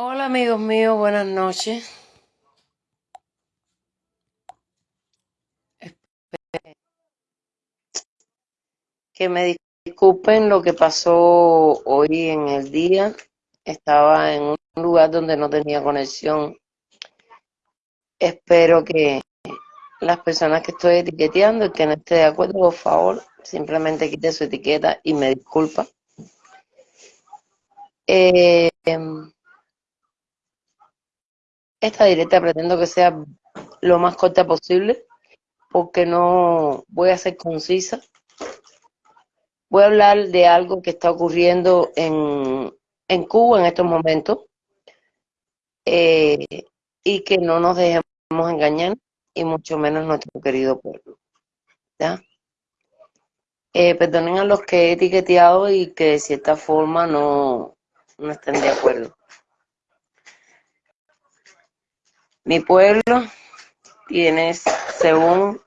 Hola amigos míos, buenas noches. Que me disculpen lo que pasó hoy en el día. Estaba en un lugar donde no tenía conexión. Espero que las personas que estoy etiqueteando y que no esté de acuerdo, por favor, simplemente quite su etiqueta y me disculpa. Eh, esta directa pretendo que sea lo más corta posible porque no voy a ser concisa. Voy a hablar de algo que está ocurriendo en, en Cuba en estos momentos eh, y que no nos dejemos engañar y mucho menos nuestro querido pueblo. ¿ya? Eh, perdonen a los que he etiqueteado y que de cierta forma no, no estén de acuerdo. Mi pueblo tiene, según,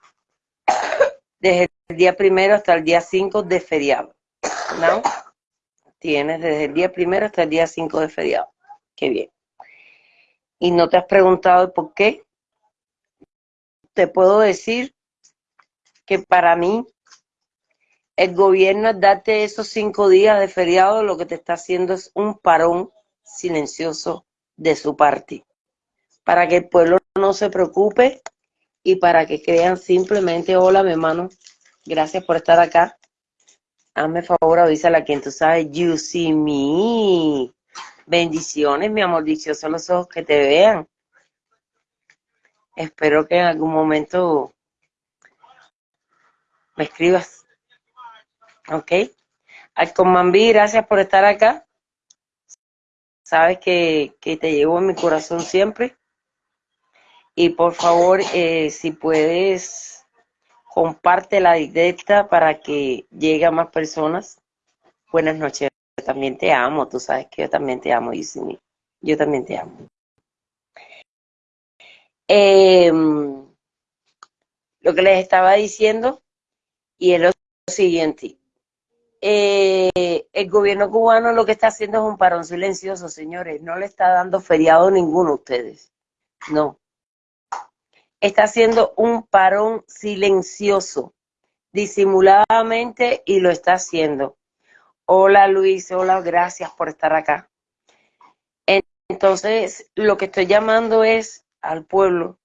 desde el día primero hasta el día 5 de feriado. ¿No? Tienes desde el día primero hasta el día 5 de feriado. Qué bien. Y no te has preguntado por qué. Te puedo decir que para mí el gobierno darte esos cinco días de feriado lo que te está haciendo es un parón silencioso de su parte para que el pueblo no se preocupe y para que crean simplemente, hola mi hermano, gracias por estar acá. Hazme favor, avísale a quien tú sabes, you see me. Bendiciones, mi amor, dichosos los ojos que te vean. Espero que en algún momento me escribas. ¿Ok? Alcomambí, gracias por estar acá. Sabes que, que te llevo en mi corazón siempre. Y por favor, eh, si puedes, comparte la directa para que llegue a más personas. Buenas noches, yo también te amo, tú sabes que yo también te amo, Yusimi. Yo también te amo. Em, lo que les estaba diciendo, y es lo siguiente. Eh, el gobierno cubano lo que está haciendo es un parón silencioso, señores. No le está dando feriado a ninguno de ustedes. No está haciendo un parón silencioso, disimuladamente, y lo está haciendo. Hola Luis, hola, gracias por estar acá. Entonces, lo que estoy llamando es al pueblo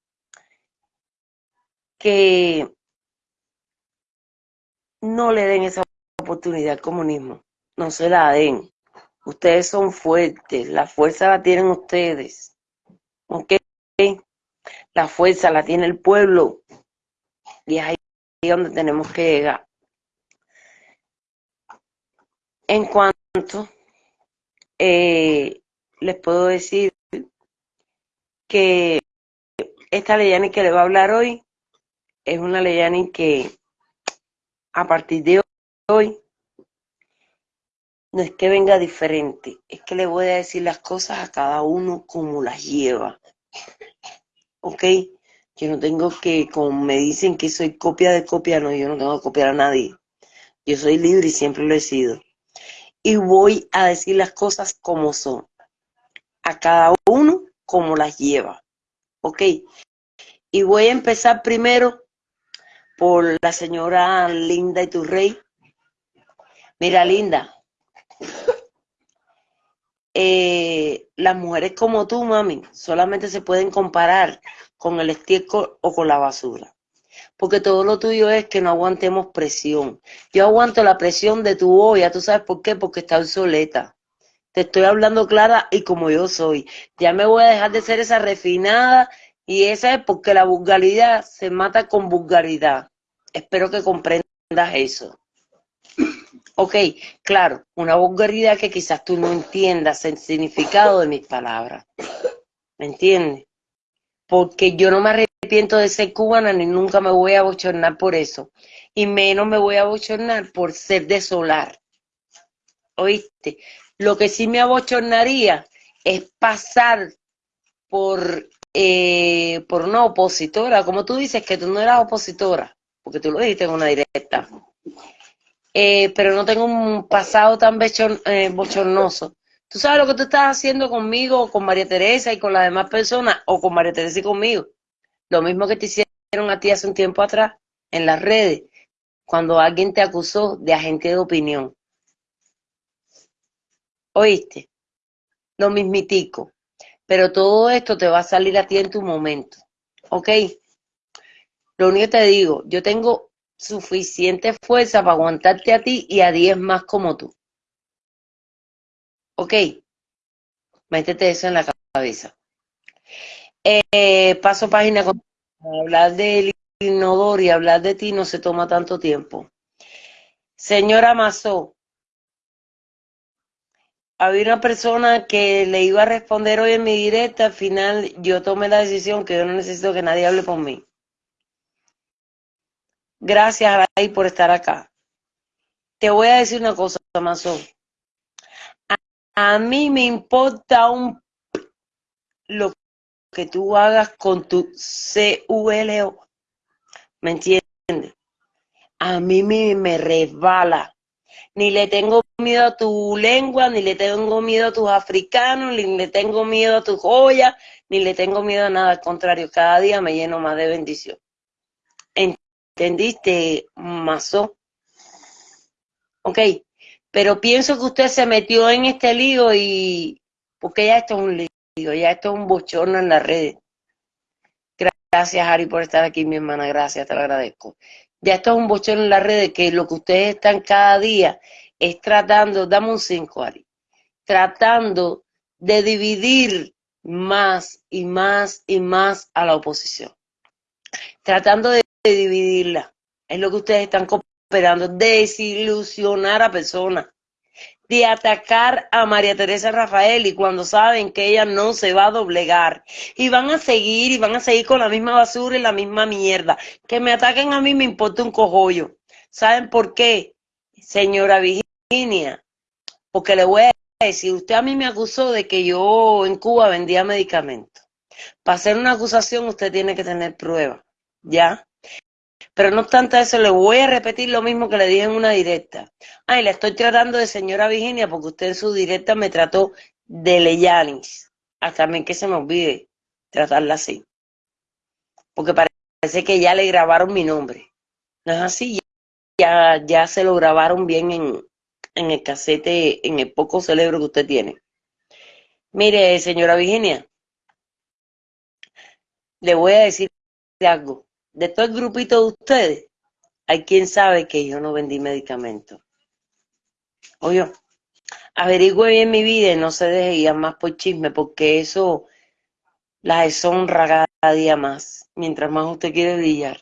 que no le den esa oportunidad al comunismo, no se la den. Ustedes son fuertes, la fuerza la tienen ustedes. ¿Ok? La fuerza la tiene el pueblo y es ahí donde tenemos que llegar. En cuanto eh, les puedo decir que esta Leyani que le va a hablar hoy es una Leyani que a partir de hoy no es que venga diferente, es que le voy a decir las cosas a cada uno como las lleva. ¿Ok? Yo no tengo que, como me dicen que soy copia de copia, no, yo no tengo que copiar a nadie. Yo soy libre y siempre lo he sido. Y voy a decir las cosas como son. A cada uno como las lleva. ¿Ok? Y voy a empezar primero por la señora Linda y tu rey. Mira, Linda. Eh, las mujeres como tú, mami, solamente se pueden comparar con el estiércol o con la basura. Porque todo lo tuyo es que no aguantemos presión. Yo aguanto la presión de tu olla, ¿tú sabes por qué? Porque está obsoleta. Te estoy hablando clara y como yo soy. Ya me voy a dejar de ser esa refinada y esa es porque la vulgaridad se mata con vulgaridad. Espero que comprendas eso. Ok, claro, una vulgaridad que quizás tú no entiendas el significado de mis palabras. ¿Me entiendes? Porque yo no me arrepiento de ser cubana ni nunca me voy a bochornar por eso. Y menos me voy a bochornar por ser de solar. ¿Oíste? Lo que sí me abochornaría es pasar por, eh, por una opositora. Como tú dices que tú no eras opositora, porque tú lo dijiste en una directa. Eh, pero no tengo un pasado tan eh, bochornoso Tú sabes lo que tú estás haciendo conmigo, con María Teresa y con las demás personas, o con María Teresa y conmigo. Lo mismo que te hicieron a ti hace un tiempo atrás en las redes, cuando alguien te acusó de agente de opinión. ¿Oíste? Lo mismitico. Pero todo esto te va a salir a ti en tu momento. ¿Ok? Lo único que te digo, yo tengo suficiente fuerza para aguantarte a ti y a 10 más como tú. ¿Ok? Métete eso en la cabeza. Eh, paso página con hablar del inodoro y hablar de ti no se toma tanto tiempo. Señora Mazó, había una persona que le iba a responder hoy en mi directa, al final yo tomé la decisión que yo no necesito que nadie hable por mí. Gracias, Ray, por estar acá. Te voy a decir una cosa, Mazó. A, mí me importa un lo que tú hagas con tu CULO. ¿Me entiendes? A mí me, me resbala ni le tengo miedo a tu lengua, ni le tengo miedo a tus africanos, ni le tengo miedo a tus joyas, ni le tengo miedo a nada, al contrario, cada día me lleno más de bendición. ¿Entendiste, Mazo? Ok, pero pienso que usted se metió en este lío y... porque ya esto es un lío, ya esto es un bochorno en las redes. Gracias, Ari, por estar aquí, mi hermana, gracias, te lo agradezco ya esto es un bochón en la red que lo que ustedes están cada día es tratando, dame un 5, Ari, tratando de dividir más y más y más a la oposición. Tratando de dividirla. Es lo que ustedes están cooperando, desilusionar a personas de atacar a María Teresa Rafael y cuando saben que ella no se va a doblegar y van a seguir y van a seguir con la misma basura y la misma mierda. Que me ataquen a mí me importa un cojollo. ¿Saben por qué, señora Virginia? Porque le voy a decir, usted a mí me acusó de que yo en Cuba vendía medicamentos. Para hacer una acusación usted tiene que tener pruebas, ¿ya? Pero no obstante eso, le voy a repetir lo mismo que le dije en una directa. Ay, le estoy tratando de señora Virginia porque usted en su directa me trató de Leyanis. Hasta mí que se me olvide tratarla así. Porque parece que ya le grabaron mi nombre. No es así, ya, ya se lo grabaron bien en, en el casete, en el poco cerebro que usted tiene. Mire, señora Virginia, le voy a decir algo de todo el grupito de ustedes, hay quien sabe que yo no vendí medicamentos. Oye, averigüe bien mi vida y no se deje ir más por chisme, porque eso la deshonra cada día más, mientras más usted quiere brillar.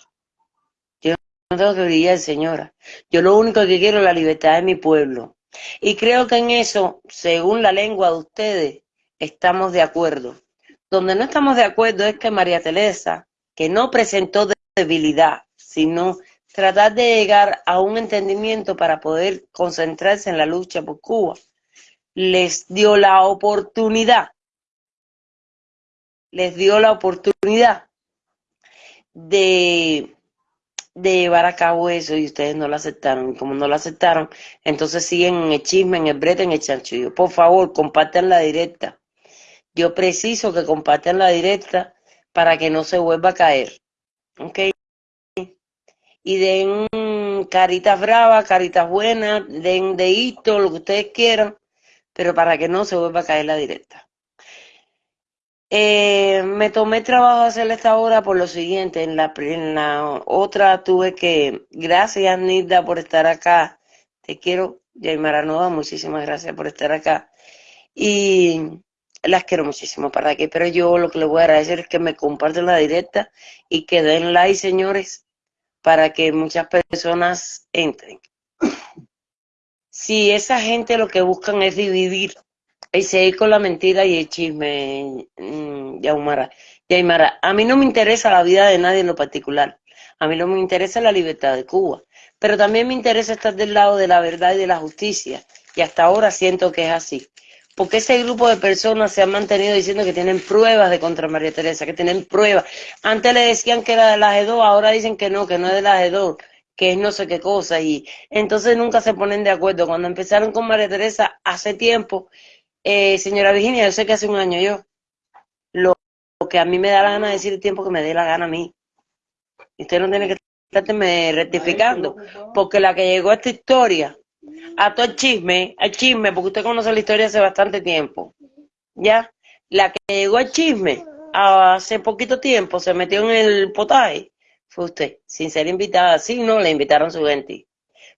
Yo no tengo que brillar, señora. Yo lo único que quiero es la libertad de mi pueblo. Y creo que en eso, según la lengua de ustedes, estamos de acuerdo. Donde no estamos de acuerdo es que María Teresa, que no presentó debilidad, sino tratar de llegar a un entendimiento para poder concentrarse en la lucha por Cuba. Les dio la oportunidad, les dio la oportunidad de, de llevar a cabo eso y ustedes no lo aceptaron. Y como no lo aceptaron, entonces siguen en el chisme, en el brete, en el chanchullo. Por favor, compartan la directa. Yo preciso que compartan la directa para que no se vuelva a caer. ¿Ok? Y den caritas bravas, caritas buenas, den deito, lo que ustedes quieran, pero para que no se vuelva a caer la directa. Eh, me tomé trabajo hacer esta hora por lo siguiente, en la, otra tuve que, gracias Nilda por estar acá, te quiero, Yaimara Nova, muchísimas gracias por estar acá. Y las quiero muchísimo, ¿para qué? Pero yo lo que les voy a agradecer es que me comparten la directa y que den like, señores, para que muchas personas entren. Si esa gente lo que buscan es dividir y seguir con la mentira y el chisme, mm, Yaumara, Yaimara, a mí no me interesa la vida de nadie en lo particular. A mí no me interesa la libertad de Cuba, pero también me interesa estar del lado de la verdad y de la justicia. Y hasta ahora siento que es así porque ese grupo de personas se han mantenido diciendo que tienen pruebas de contra María Teresa, que tienen pruebas. Antes le decían que era de la G2, ahora dicen que no, que no es de la G2, que es no sé qué cosa. Y entonces nunca se ponen de acuerdo. Cuando empezaron con María Teresa hace tiempo, Eh, señora Virginia, yo sé que hace un año yo, lo, que a mí me da la gana de decir el tiempo que me dé la gana a mí. Usted no tiene que estarme rectificando, porque la que llegó a esta historia, a todo el chisme, al chisme, porque usted conoce la historia hace bastante tiempo, ¿ya? La que llegó al chisme hace poquito tiempo, se metió en el potaje, fue usted, sin ser invitada, sí, no, le invitaron su gente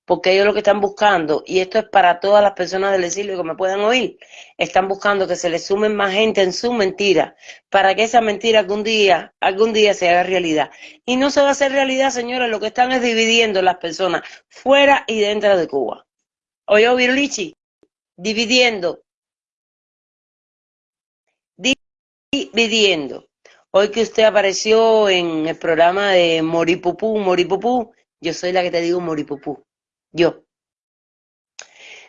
porque ellos lo que están buscando, y esto es para todas las personas del exilio que me puedan oír, están buscando que se les sumen más gente en su mentira, para que esa mentira algún día, algún día se haga realidad. Y no se va a hacer realidad, señores, lo que están es dividiendo las personas fuera y dentro de Cuba. Oye, Virlichi, dividiendo, dividiendo. Hoy que usted apareció en el programa de Moripupú, Moripupú, yo soy la que te digo Moripupú yo.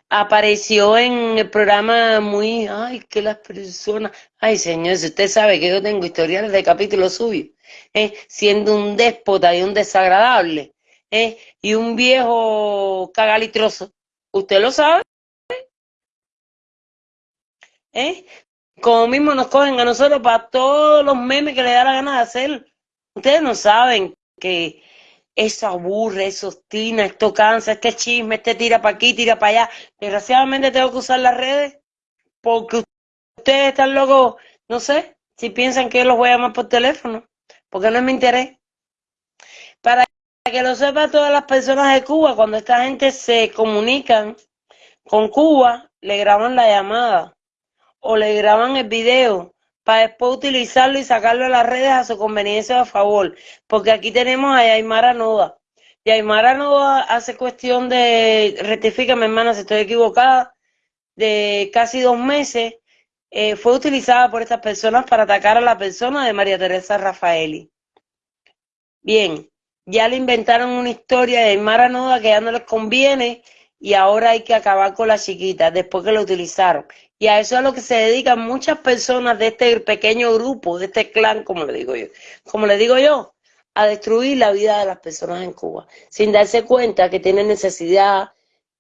Apareció en el programa muy, ay, que las personas, ay señor, si usted sabe que yo tengo historiales de capítulos suyos, ¿eh? siendo un déspota y un desagradable, ¿eh? y un viejo cagalitroso, usted lo sabe. ¿Eh? Como mismo nos cogen a nosotros para todos los memes que le da la gana de hacer. Ustedes no saben que eso aburre, eso obstina, esto cansa, este chisme, este tira para aquí, tira para allá. Desgraciadamente tengo que usar las redes porque ustedes están locos, no sé, si piensan que los voy a llamar por teléfono, porque no es mi interés. Para que lo sepa todas las personas de Cuba, cuando esta gente se comunican con Cuba, le graban la llamada o le graban el video para después utilizarlo y sacarlo a las redes a su conveniencia a favor. Porque aquí tenemos a Aymara Noda. Y Aymara Noda hace cuestión de, rectifícame hermana si estoy equivocada, de casi dos meses, eh, fue utilizada por estas personas para atacar a la persona de María Teresa Rafaeli. Bien, ya le inventaron una historia de Aymara Noda que ya no les conviene y ahora hay que acabar con la chiquita después que lo utilizaron. Y a eso es a lo que se dedican muchas personas de este pequeño grupo, de este clan, como le digo yo. Como le digo yo, a destruir la vida de las personas en Cuba, sin darse cuenta que tienen necesidad,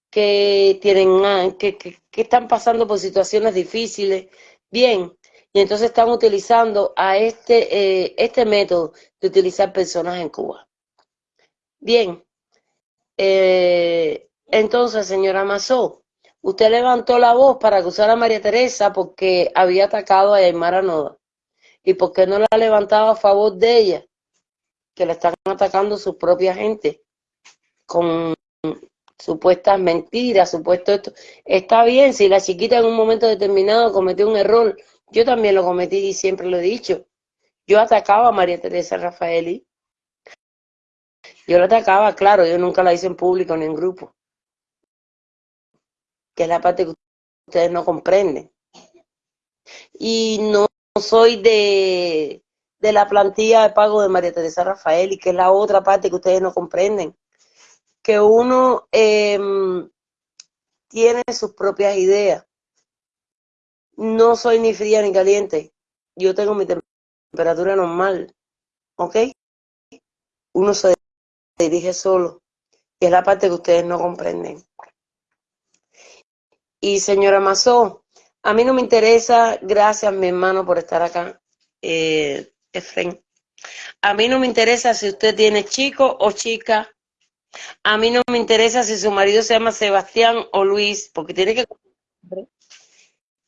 que tienen ah, que, que, están pasando por situaciones difíciles. Bien, y entonces están utilizando a este, eh, este método de utilizar personas en Cuba. Bien, eh, entonces, señora Mazó, Usted levantó la voz para acusar a María Teresa porque había atacado a Aymara Noda. ¿Y por qué no la levantaba a favor de ella? Que le están atacando su propia gente con supuestas mentiras, supuesto esto. Está bien, si la chiquita en un momento determinado cometió un error, yo también lo cometí y siempre lo he dicho. Yo atacaba a María Teresa Rafaeli. Yo la atacaba, claro, yo nunca la hice en público ni en grupo que es la parte que ustedes no comprenden. Y no soy de, de la plantilla de pago de María Teresa Rafael, y que es la otra parte que ustedes no comprenden. Que uno em, tiene sus propias ideas. No soy ni fría ni caliente. Yo tengo mi temperatura normal. ¿Ok? Uno se dirige solo. Y es la parte que ustedes no comprenden. Y señora Mazó, a mí no me interesa, gracias mi hermano por estar acá, eh, Efren. A mí no me interesa si usted tiene chico o chica. A mí no me interesa si su marido se llama Sebastián o Luis, porque tiene que...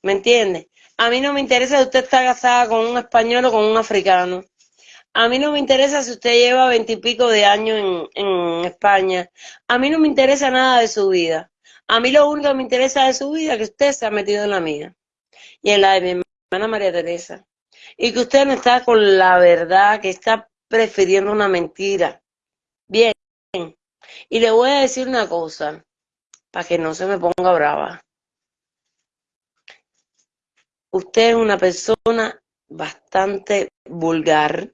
¿Me entiende? A mí no me interesa si usted está casada con un español o con un africano. A mí no me interesa si usted lleva veintipico de años en, España. A mí no me interesa nada de su vida. A mí lo único que me interesa de su vida es que usted se ha metido en la mía y en la de mi hermana María Teresa. Y que usted no está con la verdad, que está prefiriendo una mentira. Bien. Y le voy a decir una cosa, para que no se me ponga brava. Usted es una persona bastante vulgar.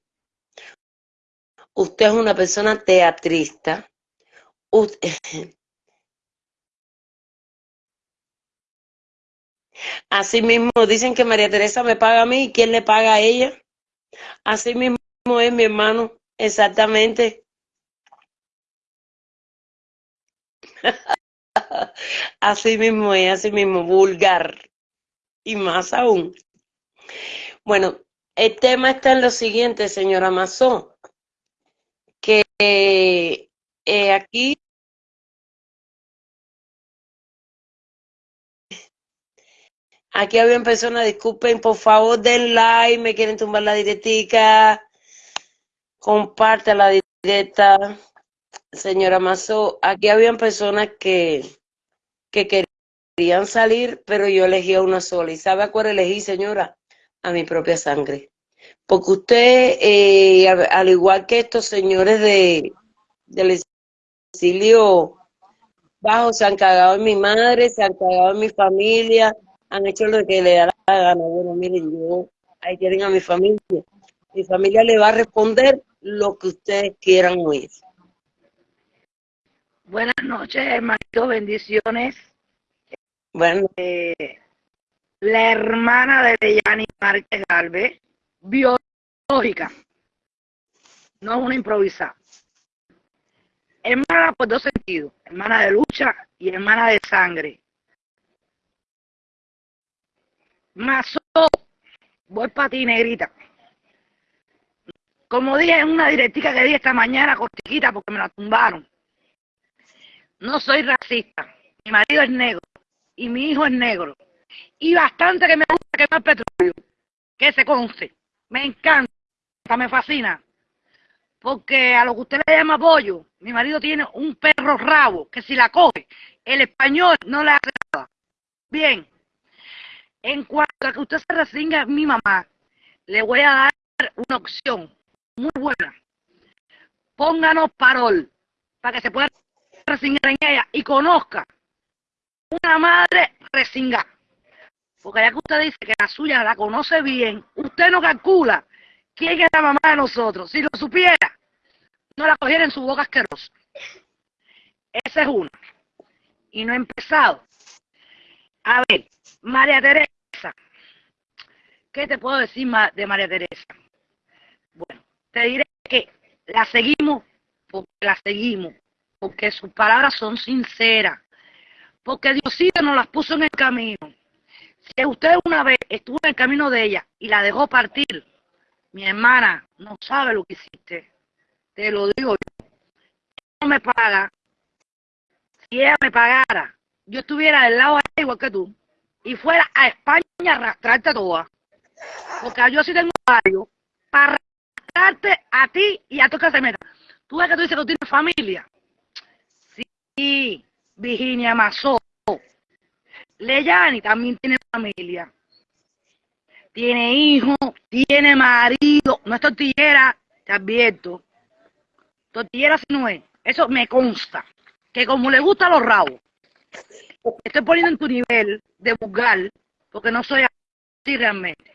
Usted es una persona teatrista. Así mismo dicen que María Teresa me paga a mí, ¿quién le paga a ella? Así mismo es mi hermano, exactamente. así mismo es, así mismo, vulgar. y más aún. Bueno, el tema está en lo siguiente, señora eh, aquí Aquí habían personas, disculpen, por favor den like, me quieren tumbar la directica, comparte la directa, señora Mazo. Aquí habían personas que, que querían salir, pero yo elegí a una sola. ¿Y sabe a cuál elegí, señora? A mi propia sangre. Porque usted, eh, al igual que estos señores de, del exilio bajo, se han cagado en mi madre, se han cagado en mi familia, han hecho lo que le da la gana. Bueno, miren, yo, ahí tienen a mi familia. Mi familia le va a responder lo que ustedes quieran oír. Buenas noches, hermanito, bendiciones. Bueno. Eh, la hermana de Yani Márquez Galvez, biológica, no es una improvisada. Hermana por dos sentidos, hermana de lucha y hermana de sangre. Mazo, voy para ti, negrita. Como dije en una directica que di esta mañana, cortiquita, porque me la tumbaron. No soy racista. Mi marido es negro y mi hijo es negro. Y bastante que me gusta quemar petróleo. Que se conste. Me encanta, me fascina. Porque a lo que usted le llama pollo, mi marido tiene un perro rabo que si la coge, el español no le hace nada. Bien, en cuanto a que usted se resinga a mi mamá, le voy a dar una opción muy buena. Pónganos parol para que se pueda resingar en ella y conozca una madre resingada. Porque ya que usted dice que la suya la conoce bien, usted no calcula quién es la mamá de nosotros. Si lo supiera, no la cogiera en su boca asquerosa. Esa es una. Y no he empezado. A ver, María Teresa ¿Qué te puedo decir de María Teresa? Bueno, te diré que la seguimos porque la seguimos, porque sus palabras son sinceras, porque Diosito nos las puso en el camino. Si usted una vez estuvo en el camino de ella y la dejó partir, mi hermana no sabe lo que hiciste. Te lo digo yo. No me paga. Si ella me pagara, yo estuviera del lado de ella igual que tú y fuera a España a arrastrarte toda. Porque yo sí tengo varios para arrastrarte a ti y a tu casa Tú ves que tú dices que tú tienes familia. Sí, Virginia Mazó. Leyani también tiene familia. Tiene hijo, tiene marido. No es tortillera, te advierto. Tortillera si no es. Eso me consta. Que como le gustan los rabos. Estoy poniendo en tu nivel de vulgar, porque no soy así realmente.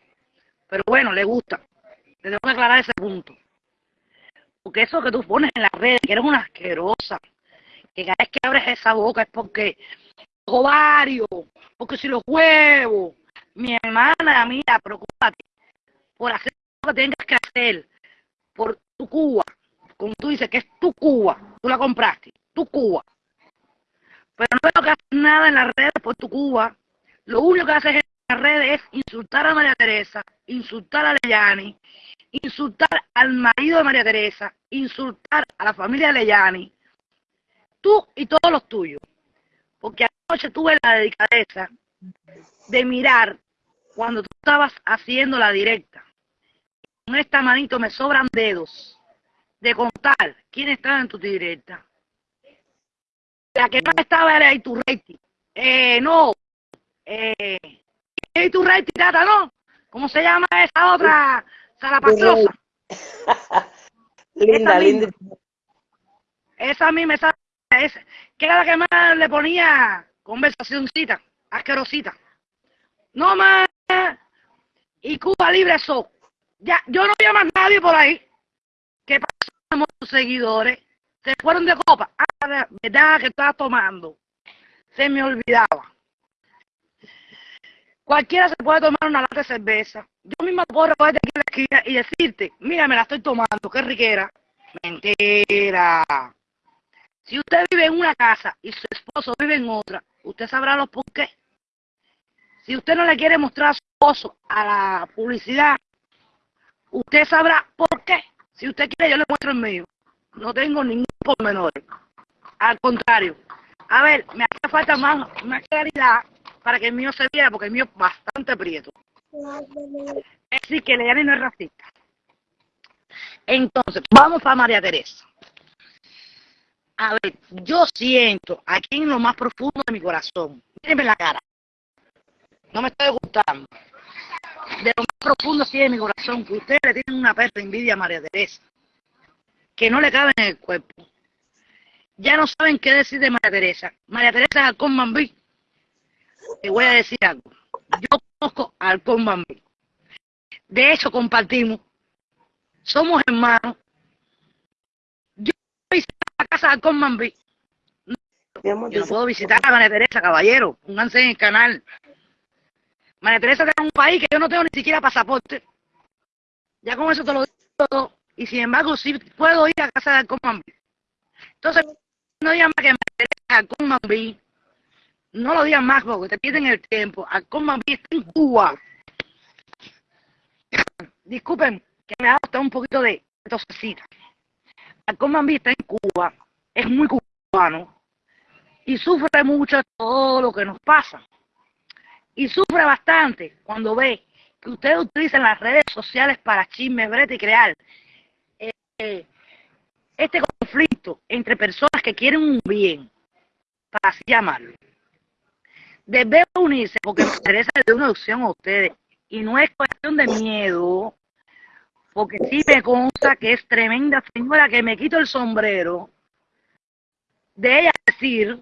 Pero bueno, le gusta. Te tengo que aclarar ese punto. Porque eso que tú pones en las redes, que eres una asquerosa, que cada vez que abres esa boca es porque ovario, porque si los huevos, mi hermana, mira, preocúpate por hacer lo que tengas que hacer por tu Cuba, como tú dices que es tu Cuba, tú la compraste, tu Cuba. Pero no veo que haces nada en las redes por tu Cuba, lo único que haces en las redes es insultar a María Teresa, insultar a Leyani, insultar al marido de María Teresa, insultar a la familia de Leyani, tú y todos los tuyos. Porque anoche tuve la delicadeza de mirar cuando tú estabas haciendo la directa. Con esta manito me sobran dedos de contar quién estaba en tu directa. La que no estaba era tu rating. Eh, no. Eh, tu rating, ¿no? ¿Cómo se llama esa otra? Salapastrosa. linda, linda. Esa a mí sabe. ¿Qué era la que más le ponía conversacióncita, asquerosita? No más. Y Cuba Libre eso. Ya, yo no había más nadie por ahí. ¿Qué pasó tus seguidores? Se fueron de copa. Ah, verdad que estaba tomando. Se me olvidaba. Cualquiera se puede tomar una lata de cerveza. Yo misma puedo recoger aquí en la esquina y decirte, mira, me la estoy tomando, qué riquera. Mentira. Si usted vive en una casa y su esposo vive en otra, usted sabrá los por qué. Si usted no le quiere mostrar su esposo a la publicidad, usted sabrá por qué. Si usted quiere, yo le muestro el mío. No tengo ningún pormenor. Al contrario. A ver, me hace falta más, claridad para que el mío se viera, porque el mío es bastante prieto. Es decir, que Leani no es racista. Entonces, vamos para María Teresa. A ver, yo siento aquí en lo más profundo de mi corazón, mírenme la cara, no me estoy gustando, de lo más profundo sí de mi corazón, que ustedes le tienen una perra envidia a María Teresa, que no le cabe en el cuerpo. Ya no saben qué decir de María Teresa. María Teresa es Alcón Mambí. Te voy a decir algo. Yo conozco a Alcón Mambí. De hecho, compartimos. Somos hermanos. La casa de Alcón Mambí. Yo no puedo visitar a María Teresa, caballero. Pónganse en el canal. María Teresa está en un país que yo no tengo ni siquiera pasaporte. Ya con eso te lo digo todo. Y sin embargo, sí puedo ir a casa de Alcón Mambí. Entonces, no digan más que María Teresa Mambí. No lo digan más porque te pierden el tiempo. Alcón Mambí está en Cuba. Disculpen que me ha dado un poquito de tosecita. Alcón Mambí está en Cuba. Es muy cubano. Y sufre mucho todo lo que nos pasa. Y sufre bastante cuando ve que ustedes utilizan las redes sociales para chisme, brete y crear eh, este conflicto entre personas que quieren un bien, para así llamarlo. Debe unirse porque me interesa de una opción a ustedes y no es cuestión de miedo, porque sí me consta que es tremenda señora que me quito el sombrero de ella decir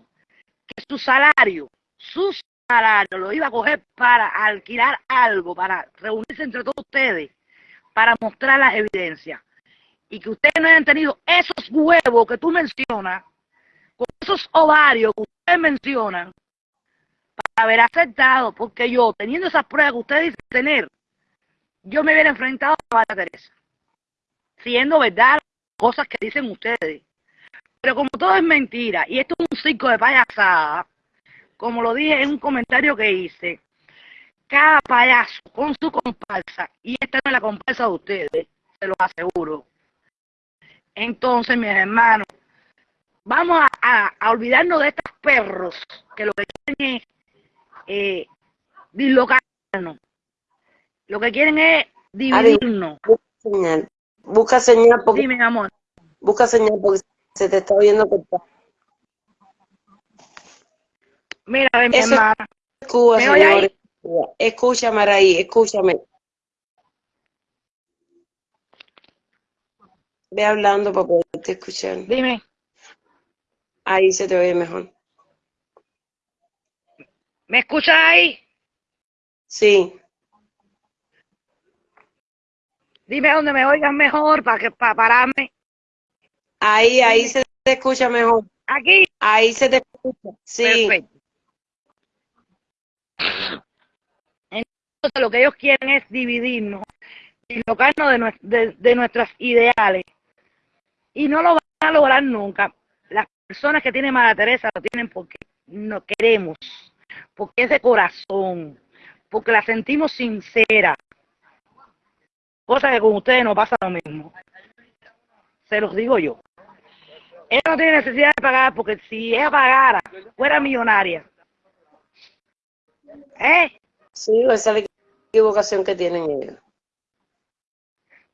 que su salario, su salario lo iba a coger para alquilar algo, para reunirse entre todos ustedes, para mostrar las evidencias. Y que ustedes no hayan tenido esos huevos que tú mencionas, con esos ovarios que ustedes mencionan, para haber aceptado, porque yo, teniendo esas pruebas que ustedes dicen tener, yo me hubiera enfrentado a María Teresa, siendo verdad las cosas que dicen ustedes. Pero como todo es mentira, y esto es un circo de payasada, como lo dije en un comentario que hice, cada payaso con su comparsa, y esta no es la comparsa de ustedes, se lo aseguro. Entonces, mis hermanos, vamos a, a, olvidarnos de estos perros que lo que quieren es eh, dislocarnos. Lo que quieren es dividirnos. Busca señal. Busca señal porque, Dime, amor. busca señal porque se te está viendo cortado. Mira, mi Eso es hermana. Cuba, ¿Me señores. Escúchame, Araí, escúchame. Ve hablando para poderte escuchar. Dime. Ahí se te oye mejor. ¿Me escuchas ahí? Sí. Dime dónde me oigan mejor para que para pararme. Ahí, ahí se te escucha mejor. Aquí. Ahí se te escucha. Sí. Perfecto. Entonces lo que ellos quieren es dividirnos, dislocarnos de, de, de nuestras ideales. Y no lo van a lograr nunca. Las personas que tienen Madre Teresa lo tienen porque no queremos, porque es de corazón, porque la sentimos sincera. Cosa que con ustedes no pasa lo mismo. Se los digo yo. Ella no tiene necesidad de pagar porque si ella pagara, fuera millonaria. ¿Eh? Sí, esa es la equivocación que tienen ellos.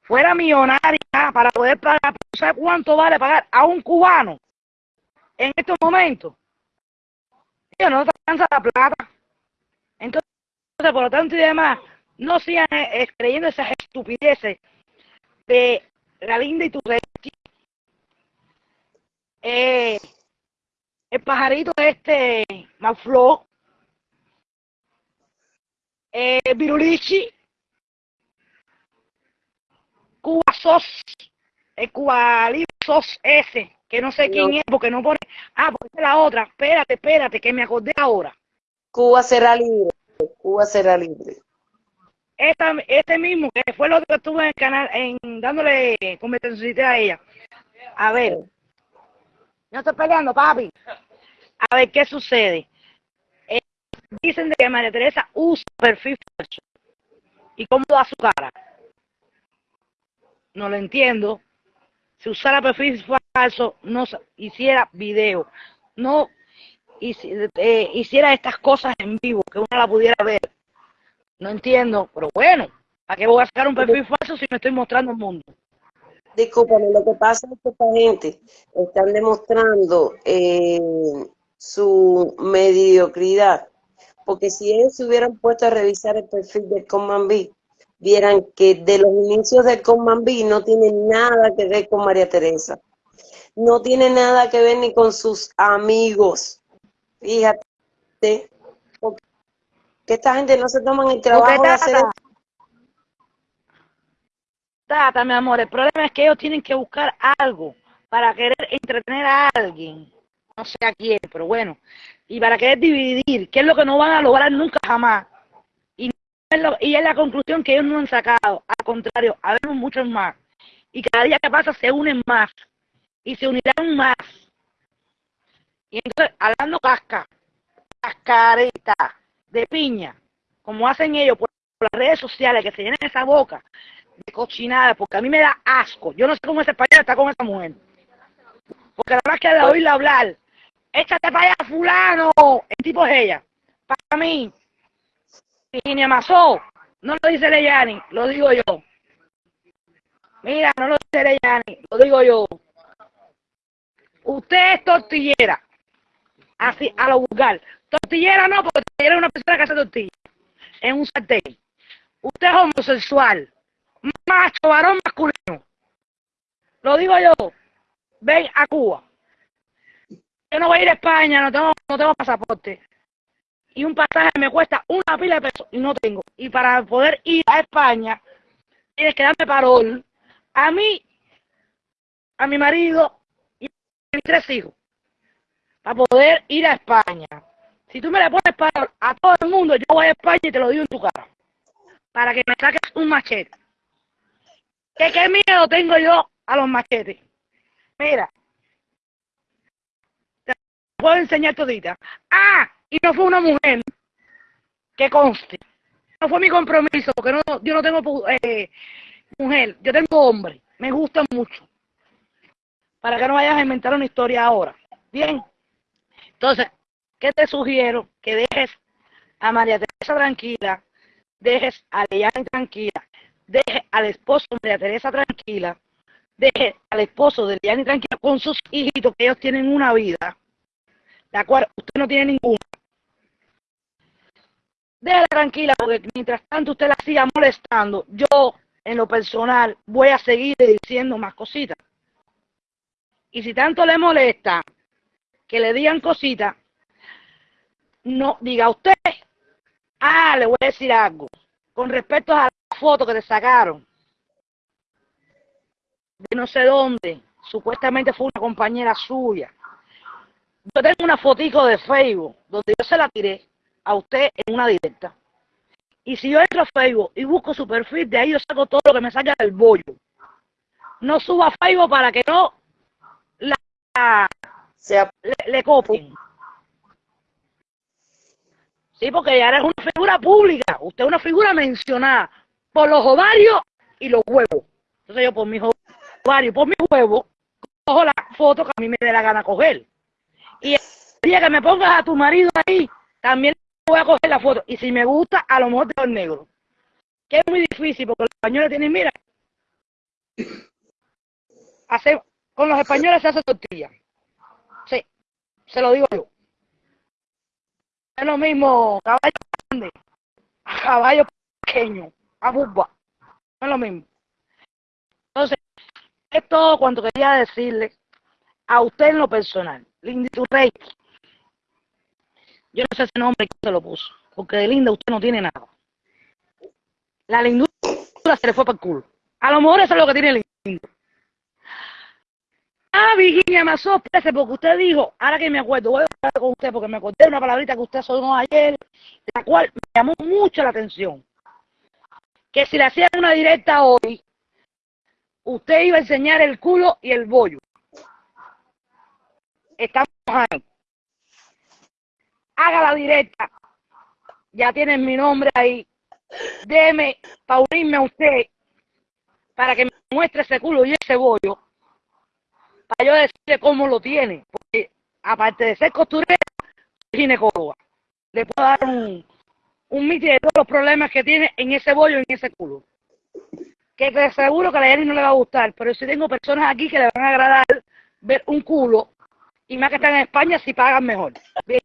Fuera millonaria para poder pagar. ¿Sabe cuánto vale pagar a un cubano en estos momentos? Ellos no alcanza la plata. Entonces, por lo tanto y demás, no sigan eh, creyendo esas estupideces de la linda y tu eh, el pajarito este, Maflo, eh, Virulichi, Cuba Sos, el Cuba Libre Sos ese, que no sé quién No. es, porque no pone, ah, porque la otra, espérate, espérate, que me acordé ahora. Cuba será libre. Cuba será libre. Esta, este mismo, que fue lo que estuve en el canal, en dándole competencia a ella. A ver, yo estoy peleando, papi. A ver qué sucede. Eh, dicen de que María Teresa usa perfil falso. ¿Y cómo da su cara? No lo entiendo. Si usara perfil falso, no hiciera video, no eh, hiciera estas cosas en vivo, que uno la pudiera ver. No entiendo, pero bueno, ¿a qué voy a sacar un perfil falso si me estoy mostrando el mundo? Discúlpame, lo que pasa es que esta gente están demostrando eh, su mediocridad. Porque si ellos se hubieran puesto a revisar el perfil de Common B, vieran que de los inicios de Common B no tiene nada que ver con María Teresa. No tiene nada que ver ni con sus amigos. Fíjate, que esta gente no se toman el trabajo de hacer Tata, mi amor, el problema es que ellos tienen que buscar algo para querer entretener a alguien, no sé a quién, pero bueno, y para querer dividir, que es lo que no van a lograr nunca jamás. Y, es, y es la conclusión que ellos no han sacado, al contrario, habemos muchos más. Y cada día que pasa se unen más, y se unirán más. Y entonces, hablando casca, cascarita, de piña, como hacen ellos por las redes sociales, que se llenen esa boca de cochinada, porque a mí me da asco. Yo no sé cómo ese español está con esa mujer. Porque la verdad que de oírla hablar, échate para allá, fulano, el tipo es ella. Para mí, Virginia Mazó, no lo dice Leyani, lo digo yo. Mira, no lo dice Leyani, lo digo yo. Usted es tortillera, así, a lo vulgar. Tortillera no, porque tortillera es una persona que hace tortilla en un sartén. Usted es homosexual macho, varón masculino. Lo digo yo. Ven a Cuba. Yo no voy a ir a España, no tengo, no tengo pasaporte. Y un pasaje me cuesta una pila de pesos y no tengo. Y para poder ir a España, tienes que darme parol a mí, a mi marido y a mis tres hijos. Para poder ir a España. Si tú me le pones parol a todo el mundo, yo voy a España y te lo digo en tu cara. Para que me saques un machete. ¿Qué, qué miedo tengo yo a los machetes? Mira, te puedo enseñar todita. Ah, y no fue una mujer que conste. No fue mi compromiso, porque no, yo no tengo eh, mujer, yo tengo hombre. Me gusta mucho. Para que no vayas a inventar una historia ahora. Bien. Entonces, ¿qué te sugiero? Que dejes a María Teresa tranquila, dejes a Leyani tranquila, deje al esposo de María Teresa tranquila, deje al esposo de Liani tranquila con sus hijitos, que ellos tienen una vida, la cual usted no tiene ninguna. Déjala tranquila, porque mientras tanto usted la siga molestando, yo, en lo personal, voy a seguir diciendo más cositas. Y si tanto le molesta que le digan cositas, no diga usted, ah, le voy a decir algo, con respecto a foto que te sacaron de no sé dónde, supuestamente fue una compañera suya. Yo tengo una fotico de Facebook donde yo se la tiré a usted en una directa. Y si yo entro a Facebook y busco su perfil, de ahí yo saco todo lo que me salga del bollo. No suba a Facebook para que no la, le, le copien. Sí, porque ya eres una figura pública. Usted es una figura mencionada por los ovarios y los huevos. Entonces yo por mis ovarios, por mis huevos, cojo la foto que a mí me dé la gana coger. Y el día que me pongas a tu marido ahí, también voy a coger la foto. Y si me gusta, a lo mejor te negro. Que es muy difícil porque los españoles tienen, mira, hace, con los españoles se hace tortilla. Sí, se lo digo yo. Es lo mismo caballo grande, caballo pequeño a No es lo mismo. Entonces, es todo cuanto quería decirle a usted en lo personal. Linda Rey. Yo no sé ese nombre que se lo puso, porque de linda usted no tiene nada. La lindura se le fue para el culo. A lo mejor eso es lo que tiene lindo. Ah, Virginia Mazó, porque usted dijo, ahora que me acuerdo, voy a hablar con usted porque me acordé de una palabrita que usted sonó ayer, la cual me llamó mucho la atención que si le hacían una directa hoy, usted iba a enseñar el culo y el bollo. Estamos ahí. Haga la directa ya tienen mi nombre ahí. Deme unirme a usted, para que me muestre ese culo y ese bollo, para yo decirle cómo lo tiene. Porque aparte de ser costurera, soy ginecóloga. Le puedo dar un, un miti de todos los problemas que tiene en ese bollo en ese culo. Que te seguro que a la Jenny no le va a gustar, pero si tengo personas aquí que le van a agradar ver un culo, y más que están en España, si pagan mejor. Bien.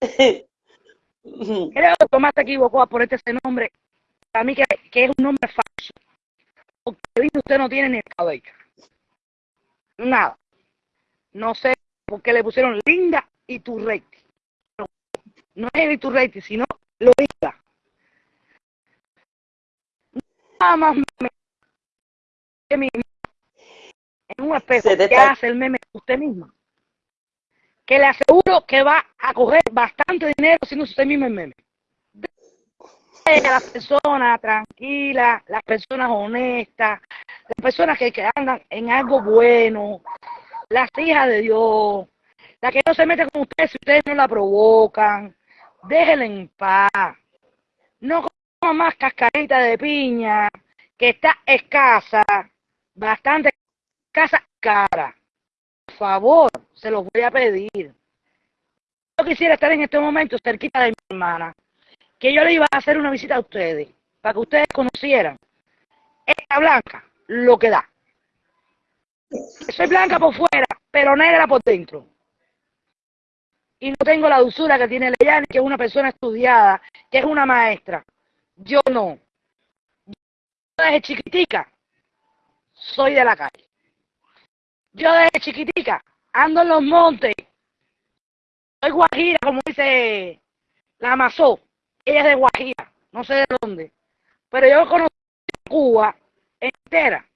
Creo que Tomás se equivocó a ponerte ese nombre. Para mí que, que es un nombre falso. Porque usted no tiene ni el cabello. Nada. No sé por qué le pusieron Linda y Turreiti. No es el Iturreiti, sino lo Linda. Nada más me, que mi- en un espejo que hace el meme usted misma. Que le aseguro que va a coger bastante dinero haciendo usted mismo el meme. Las personas tranquilas, las personas honestas, las personas que, andan en algo bueno, las hijas de Dios, las que no se meten con ustedes si ustedes no la provocan, déjenla en paz. No coma más cascarita de piña, que está escasa, bastante escasa, cara. Por favor, se los voy a pedir. Yo quisiera estar en este momento cerquita de mi hermana, que yo le iba a hacer una visita a ustedes, para que ustedes conocieran esta blanca, lo que da. Soy blanca por fuera, pero negra por dentro. Y no tengo la dulzura que tiene Leyani, que es una persona estudiada, que es una maestra. Yo no. Yo desde chiquitica soy de la calle. Yo desde chiquitica ando en los montes. Soy guajira, como dice la Amazó. Ella es de Guajira, no sé de dónde. Pero yo conocí Cuba entera.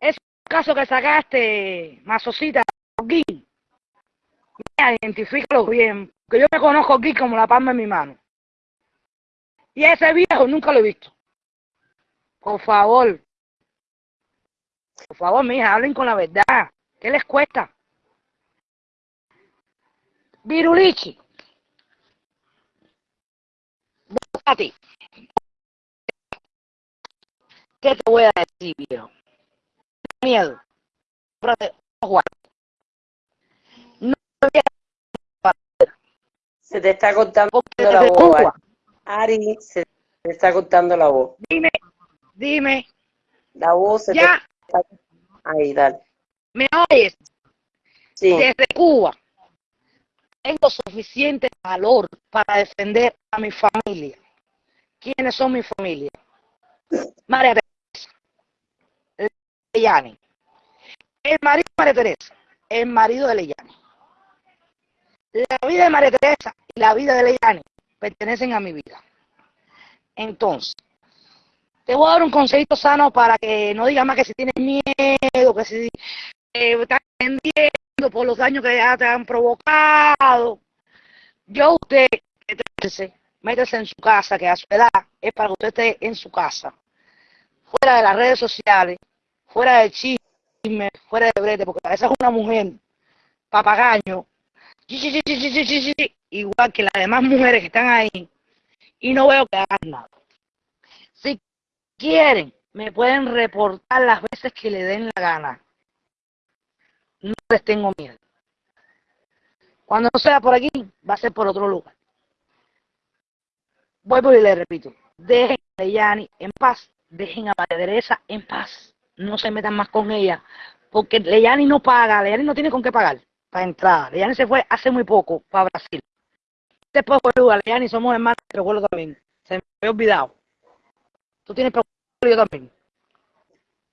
Es un caso que sacaste, Mazocita, Gui. Mira, identifícalo bien, que yo me conozco aquí como la palma de mi mano. Y ese viejo nunca lo he visto. Por favor. Por favor, mija, hablen con la verdad. ¿Qué les cuesta? Virulichi. Voy a ti. ¿Qué te voy a decir, viejo? Miedo. No voy a Se te está cortando porque la voz. Ari, se te está cortando la voz. dime, dime, La voz se ya, te está... Ahí, dale. ¿me oyes? Sí. Desde Cuba tengo suficiente valor para defender a mi familia. ¿Quiénes son mi familia? María Teresa, Leyani, el marido de María Teresa, el marido de Leyani. La vida de María Teresa y la vida de Leyani pertenecen a mi vida. Entonces, te voy a dar un consejito sano para que no digas más que si tienes miedo, que si eh, estás entendiendo por los daños que ya te han provocado. Yo usted, métese, métese en su casa, que a su edad es para que usted esté en su casa, fuera de las redes sociales, fuera de chisme, fuera de brete, porque esa es una mujer papagaño, igual que las demás mujeres que están ahí, y no veo que hagan nada. Si quieren, me pueden reportar las veces que le den la gana. No les tengo miedo. Cuando no sea por aquí, va a ser por otro lugar. Vuelvo y le repito, dejen a Leyani en paz, dejen a María Teresa en paz, no se metan más con ella, porque Leyani no paga, Leyani no tiene con qué pagar para entrar. Leyani se fue hace muy poco para Brasil. Después boluda, Leyani somos hermanos, pero vuelvo también, se me había olvidado. Tú tienes preocupación, yo también.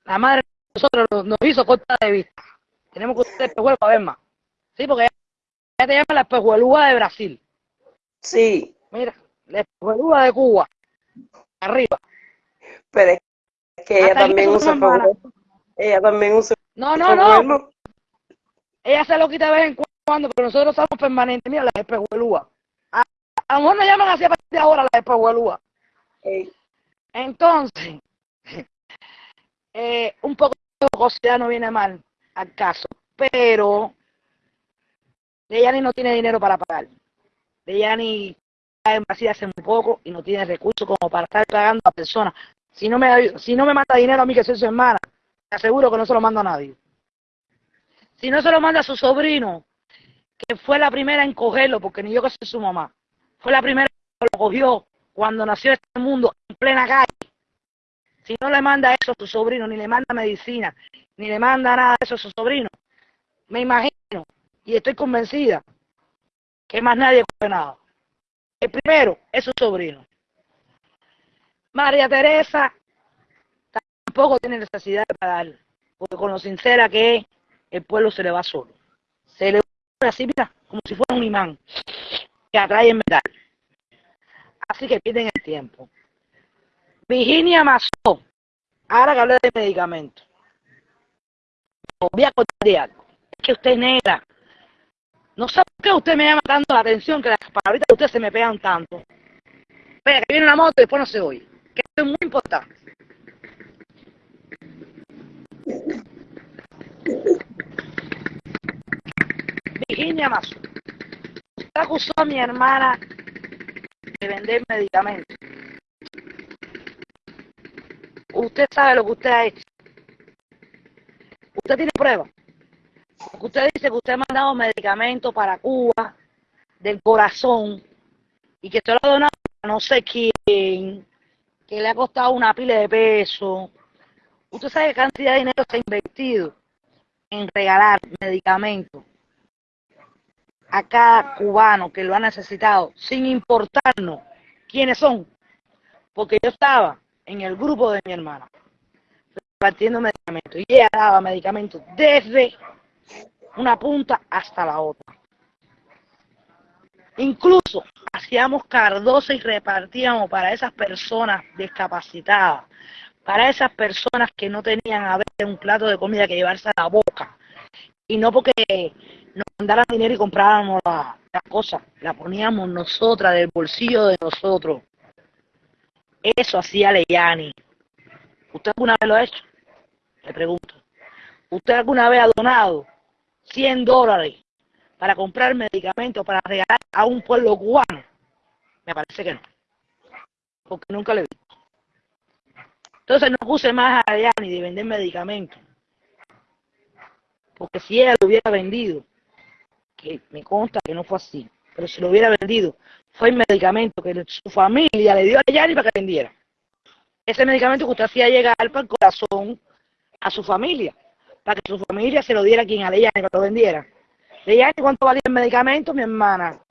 La madre de nosotros nos, hizo corta de vista. Tenemos que usar el espejuelo para ver más. Sí, porque ella te llama la espejuelúa de Brasil. Sí, Mira, la espejuelúa de Cuba. Arriba. pero es que ella también usa. Ella también usa No, no, no. Ella se lo quita de vez en cuando, pero nosotros somos permanentes. Mira, la espejuelúa. A, a lo mejor nos llaman así a partir de ahora la espejuelúa. Ey, Entonces, eh, un poco de jocosidad no viene mal al caso, pero Leyani no tiene dinero para pagar. Leyani está en hace muy poco y no tiene recursos como para estar pagando a personas. Si no me, si no me manda dinero a mí que soy su hermana, te aseguro que no se lo mando a nadie. Si no se lo manda a su sobrino, que fue la primera en cogerlo, porque ni yo que soy su mamá, fue la primera que lo cogió cuando nació este mundo en plena calle. Si no le manda eso a su sobrino, ni le manda medicina, ni le manda nada de eso a su sobrino, me imagino y estoy convencida que más nadie coge nada. El primero es su sobrino. María Teresa tampoco tiene necesidad de pagar, porque con lo sincera que es, el pueblo se le va solo. Se le va así, mira, como si fuera un imán que atrae el metal. Así que pierden el tiempo. Virginia Mazó, ahora que hablé de medicamentos, voy a contar algo. Es que usted es negra. No sé por qué usted me llama tanto la atención que las palabritas de usted se me pegan tanto. Vea, que viene la moto y después no se oye. Que esto es muy importante. Virginia Mazo. Usted acusó a mi hermana de vender medicamentos. Usted sabe lo que usted ha hecho. Usted tiene pruebas. Usted dice que usted ha mandado medicamentos para Cuba del corazón y que usted lo ha donado a no sé quién, que le ha costado una pila de peso. Usted sabe qué cantidad de dinero se ha invertido en regalar medicamentos a cada cubano que lo ha necesitado, sin importarnos quiénes son, porque yo estaba en el grupo de mi hermana, repartiendo medicamentos, y ella daba medicamentos desde una punta hasta la otra. Incluso hacíamos cardosa y repartíamos para esas personas discapacitadas, para esas personas que no tenían a veces un plato de comida que llevarse a la boca. Y no porque nos mandaran dinero y compráramos la, la cosa, la poníamos nosotras del bolsillo de nosotros. Eso hacía Leyani. ¿Usted alguna vez lo ha hecho? Le pregunto. ¿Usted alguna vez ha donado 100 dólares para comprar medicamentos para regalar a un pueblo cubano? Me parece que no. Porque nunca le vi. Entonces no puse más a Leyani de vender medicamentos. Porque si ella lo hubiera vendido, que me consta que no fue así, pero si lo hubiera vendido, fue el medicamento que su familia le dio a Yanni para que vendiera. Ese medicamento que usted hacía llegar para el corazón a su familia, para que su familia se lo diera a quien a Leyani que lo vendiera. Leyani, ¿cuánto valía el medicamento, mi hermana?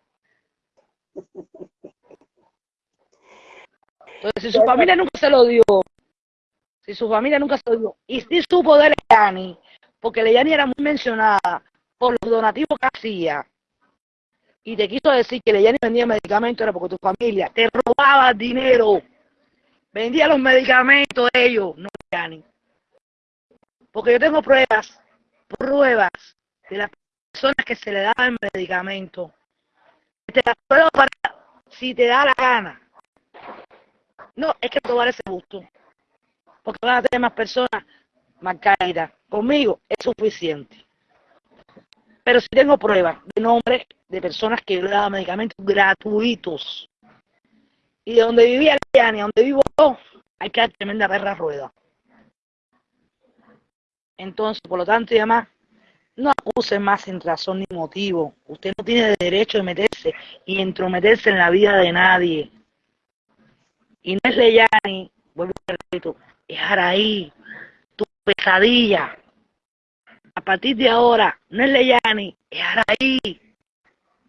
Entonces, si su familia nunca se lo dio, si su familia nunca se lo dio, y si supo de Leyani, porque Leyani era muy mencionada por los donativos que hacía, y te quiso decir que Leyani vendía medicamentos era porque tu familia te robaba dinero, vendía los medicamentos de ellos, no Leyani. Porque yo tengo pruebas, pruebas de las personas que se le daban medicamentos. Te las puedo para si te da la gana. No, es que probar ese gusto. Porque van a tener más personas más caídas. Conmigo es suficiente. Pero si tengo pruebas de nombres de personas que le daban medicamentos gratuitos. Y de donde vivía Liani, donde vivo yo, hay que dar tremenda perra rueda. Entonces, por lo tanto, y además, no acuse más sin razón ni motivo. Usted no tiene derecho de meterse y entrometerse en la vida de nadie. Y no es Leyani, vuelvo a repito, es Araí, tu pesadilla. A partir de ahora, no es Leyani, es Araí,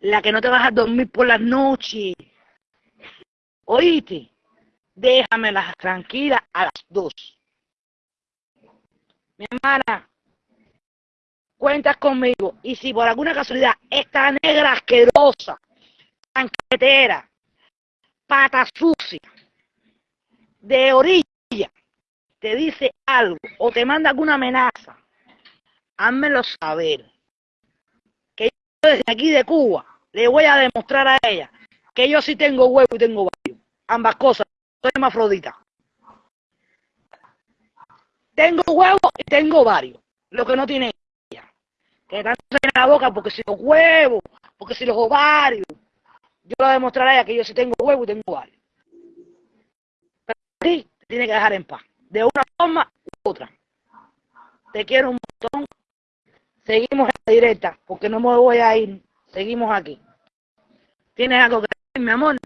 la que no te vas a dormir por las noches. Oíste, déjamelas tranquilas a las dos. Mi hermana, cuentas conmigo. Y si por alguna casualidad esta negra asquerosa, tanquetera, pata sucia, de orilla, te dice algo o te manda alguna amenaza, házmelo saber. Que yo desde aquí de Cuba le voy a demostrar a ella que yo sí tengo huevo y tengo varios. Ambas cosas. Soy hermafrodita. Tengo huevo y tengo varios. Lo que no tiene ella. Que tanto se la boca porque si los huevos, porque si los ovarios. yo le demostraré que yo sí tengo huevo y tengo hogar. Pero a ti te tiene que dejar en paz, de una forma u otra. Te quiero un montón. Seguimos en la directa, porque no me voy a ir. Seguimos aquí. ¿Tienes algo que decir, mi amor?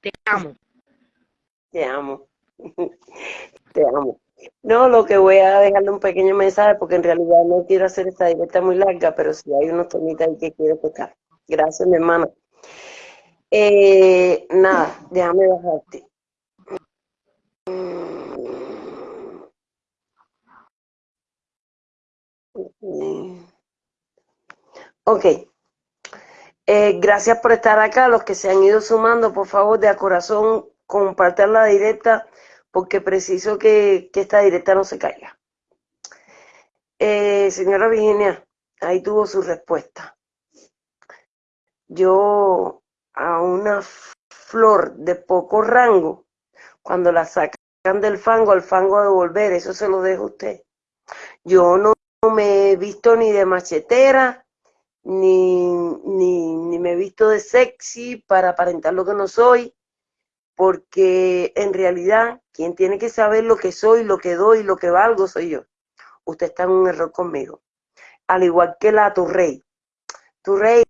Te amo. Te amo. Te amo. No, lo que voy a dejarle un pequeño mensaje porque en realidad no quiero hacer esta directa muy larga, pero si hay unos temitas ahí que quiero tocar. Gracias, mi hermana. Eh, nada, déjame bajarte. Ok. Eh, gracias por estar acá. Los que se han ido sumando, por favor, de a corazón, compartan la directa porque preciso que, esta directa no se caiga. Eh, señora Virginia, ahí tuvo su respuesta. Yo a una flor de poco rango, cuando la sacan del fango, al fango a devolver, eso se lo dejo a usted. Yo no me he visto ni de machetera, ni, ni, ni me he visto de sexy para aparentar lo que no soy porque en realidad quien tiene que saber lo que soy, lo que doy, lo que valgo soy yo. Usted está en un error conmigo. Al igual que la tu rey. Tu rey,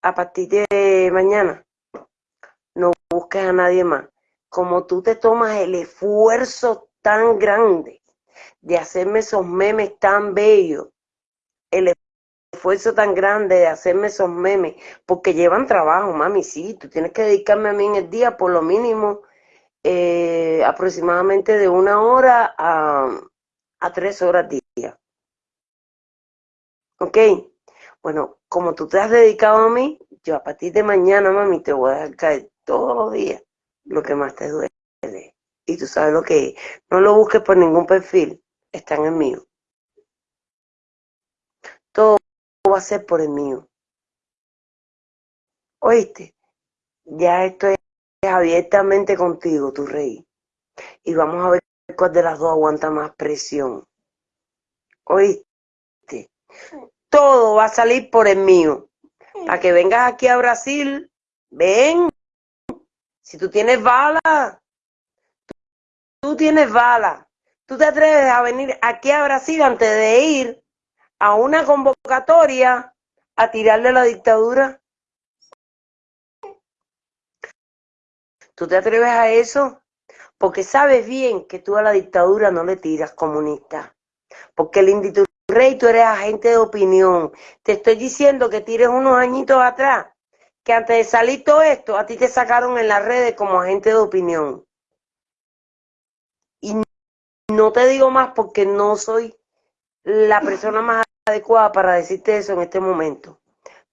a partir de mañana, no busques a nadie más. Como tú te tomas el esfuerzo tan grande de hacerme esos memes tan bellos, el esfuerzo tan grande de hacerme esos memes, porque llevan trabajo, mami, sí, tú tienes que dedicarme a mí en el día por lo mínimo eh, aproximadamente de una hora a, a tres horas día. ¿Ok? Bueno, como tú te has dedicado a mí, yo a partir de mañana, mami, te voy a dejar caer todos los días lo que más te duele. Y tú sabes lo que es. No lo busques por ningún perfil, están en mío. Todo va a ser por el mío. Oíste, ya estoy abiertamente contigo, tu rey. Y vamos a ver cuál de las dos aguanta más presión. Oíste, todo va a salir por el mío. Para que vengas aquí a Brasil, ven. Si tú tienes bala, tú tienes bala. Tú te atreves a venir aquí a Brasil antes de ir a una convocatoria a tirarle la dictadura? ¿Tú te atreves a eso? Porque sabes bien que tú a la dictadura no le tiras comunista. Porque el rey, tú eres agente de opinión. Te estoy diciendo que tires unos añitos atrás, que antes de salir todo esto, a ti te sacaron en las redes como agente de opinión. Y no te digo más porque no soy la persona más adecuada para decirte eso en este momento.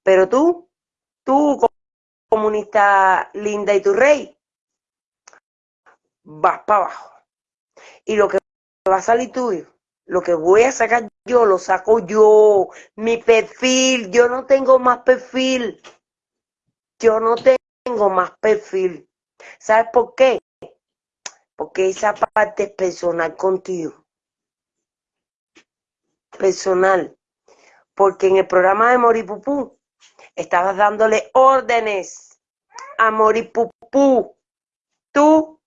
Pero tú, tú comunista linda y tu rey, vas para abajo. Y lo que va a salir tuyo, lo que voy a sacar yo, lo saco yo. Mi perfil, yo no tengo más perfil. Yo no tengo más perfil. ¿Sabes por qué? Porque esa parte es personal contigo. Personal porque en el programa de Moripupú estabas dándole órdenes a Moripupú, tú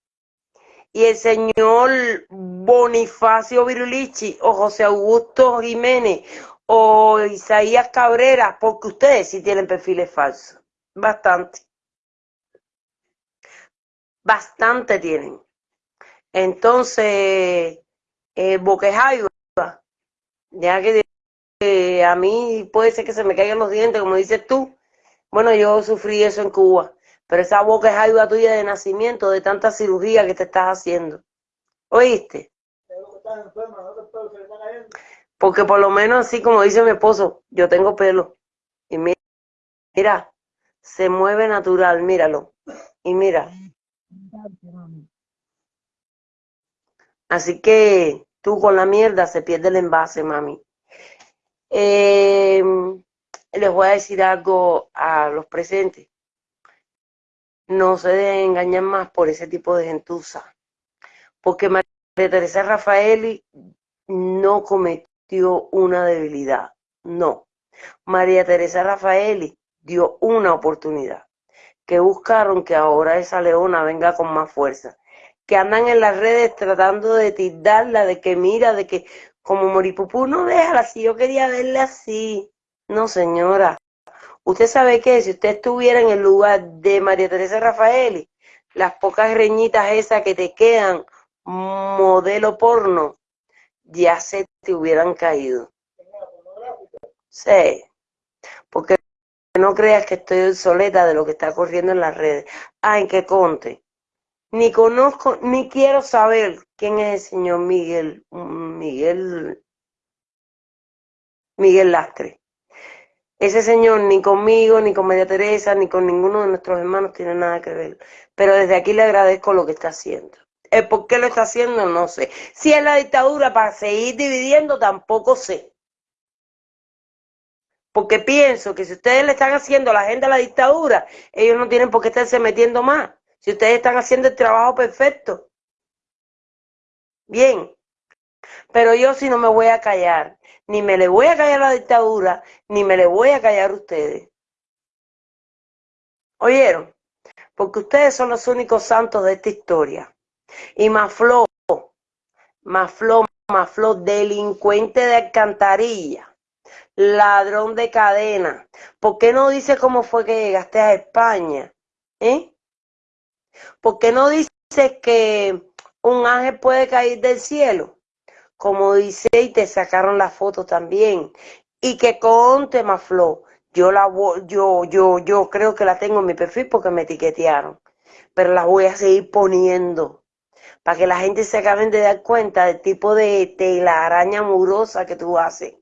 y el señor Bonifacio Virulichi o José Augusto Jiménez o Isaías Cabrera, porque ustedes sí tienen perfiles falsos, bastante. Bastante tienen. Entonces, eh, Boquejaiba, ya que a mí puede ser que se me caigan los dientes, como dices tú. Bueno, yo sufrí eso en Cuba, pero esa boca es ayuda tuya de nacimiento, de tanta cirugía que te estás haciendo. ¿Oíste? Porque por lo menos así como dice mi esposo, yo tengo pelo. Y mira, mira, se mueve natural, míralo. Y mira. Así que con la mierda se pierde el envase, mami. Eh, les voy a decir algo a los presentes. No se deben engañar más por ese tipo de gentuza. Porque María Teresa Rafaeli no cometió una debilidad. No. María Teresa Rafaeli dio una oportunidad. Que buscaron que ahora esa leona venga con más fuerza. Que andan en las redes tratando de tildarla, de que mira, de que como Moripupú, no déjala si yo quería verla así. No, señora. Usted sabe que si usted estuviera en el lugar de María Teresa Rafaeli, las pocas reñitas esas que te quedan, modelo porno, ya se te hubieran caído. Sí, porque no creas que estoy obsoleta de lo que está corriendo en las redes. En que conte. Ni conozco, ni quiero saber quién es el señor Miguel, Miguel, Miguel Lastre. Ese señor ni conmigo, ni con María Teresa, ni con ninguno de nuestros hermanos tiene nada que ver. Pero desde aquí le agradezco lo que está haciendo. El por qué lo está haciendo, no sé. Si es la dictadura para seguir dividiendo, tampoco sé. Porque pienso que si ustedes le están haciendo la agenda a la dictadura, ellos no tienen por qué estarse metiendo más. Si ustedes están haciendo el trabajo perfecto. Bien. Pero yo sí no me voy a callar. Ni me le voy a callar a la dictadura, ni me le voy a callar a ustedes. ¿Oyeron? Porque ustedes son los únicos santos de esta historia. Y Mafló, Mafló, Mafló, delincuente de alcantarilla, ladrón de cadena. ¿Por qué no dice cómo fue que llegaste a España? ¿Eh? ¿Por qué no dices que un ángel puede caer del cielo? Como dice y te sacaron la foto también. Y que conte Mafló, yo la yo, yo, yo creo que la tengo en mi perfil porque me etiquetearon. Pero la voy a seguir poniendo para que la gente se acaben de dar cuenta del tipo de telaraña murosa que tú haces.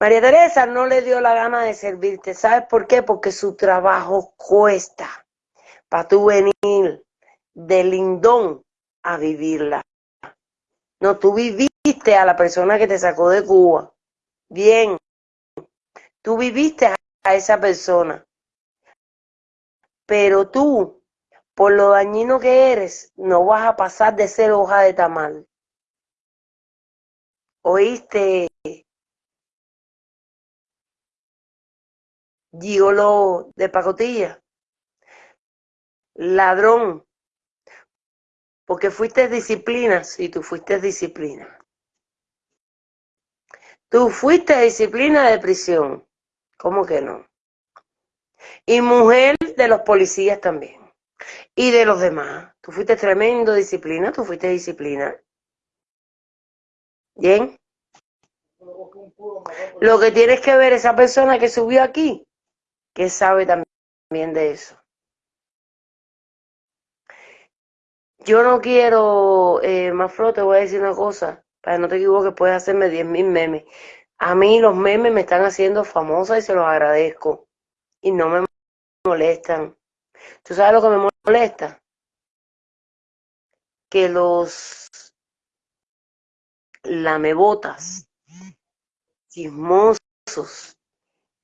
María Teresa no le dio la gana de servirte. ¿Sabes por qué? Porque su trabajo cuesta para tú venir de lindón a vivirla. No, tú viviste a la persona que te sacó de Cuba. Bien. Tú viviste a esa persona. Pero tú por lo dañino que eres, no vas a pasar de ser hoja de tamal. ¿Oíste? Gigolo de pacotilla. Ladrón. Porque fuiste disciplina, sí, tú fuiste disciplina. Tú fuiste disciplina de prisión. ¿Cómo que no? Y mujer de los policías también y de los demás. Tú fuiste tremendo disciplina, tú fuiste disciplina. Bien. Lo que tienes que ver esa persona que subió aquí, que sabe también de eso. Yo no quiero, eh, Mafro, te voy a decir una cosa, para que no te equivoques, puedes hacerme 10.000 memes. A mí los memes me están haciendo famosa y se los agradezco. Y no me molestan. ¿Tú sabes lo que me molesta? Que los lamebotas, chismosos,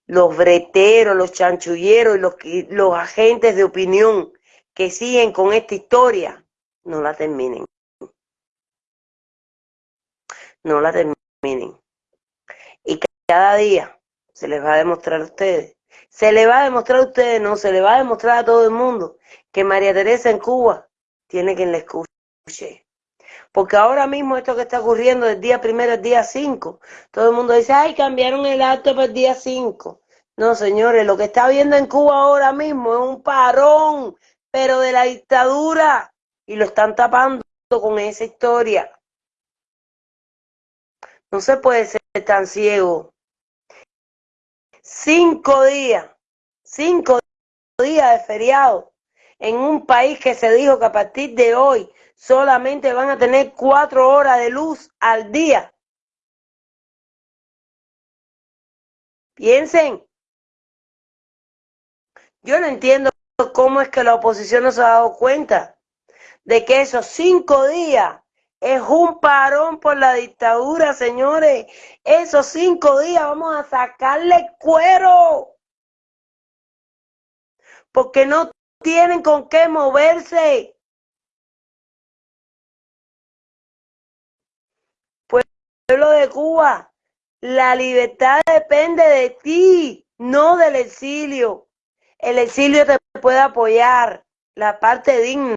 los breteros, los chanchulleros y los, los agentes de opinión que siguen con esta historia, no la terminen. No la terminen. Y cada día se les va a demostrar a ustedes se le va a demostrar a ustedes, no, se le va a demostrar a todo el mundo que María Teresa en Cuba tiene quien le escuche. Porque ahora mismo esto que está ocurriendo del día primero al día 5, todo el mundo dice, ay, cambiaron el acto para el día 5. No, señores, lo que está viendo en Cuba ahora mismo es un parón, pero de la dictadura, y lo están tapando con esa historia. No se puede ser tan ciego cinco días, cinco días de feriado en un país que se dijo que a partir de hoy solamente van a tener cuatro horas de luz al día. Piensen, yo no entiendo cómo es que la oposición no se ha dado cuenta de que esos cinco días es un parón por la dictadura, señores. Esos cinco días vamos a sacarle cuero. Porque no tienen con qué moverse. Pueblo de Cuba, La libertad depende de ti, no del exilio. El exilio te puede apoyar, la parte digna,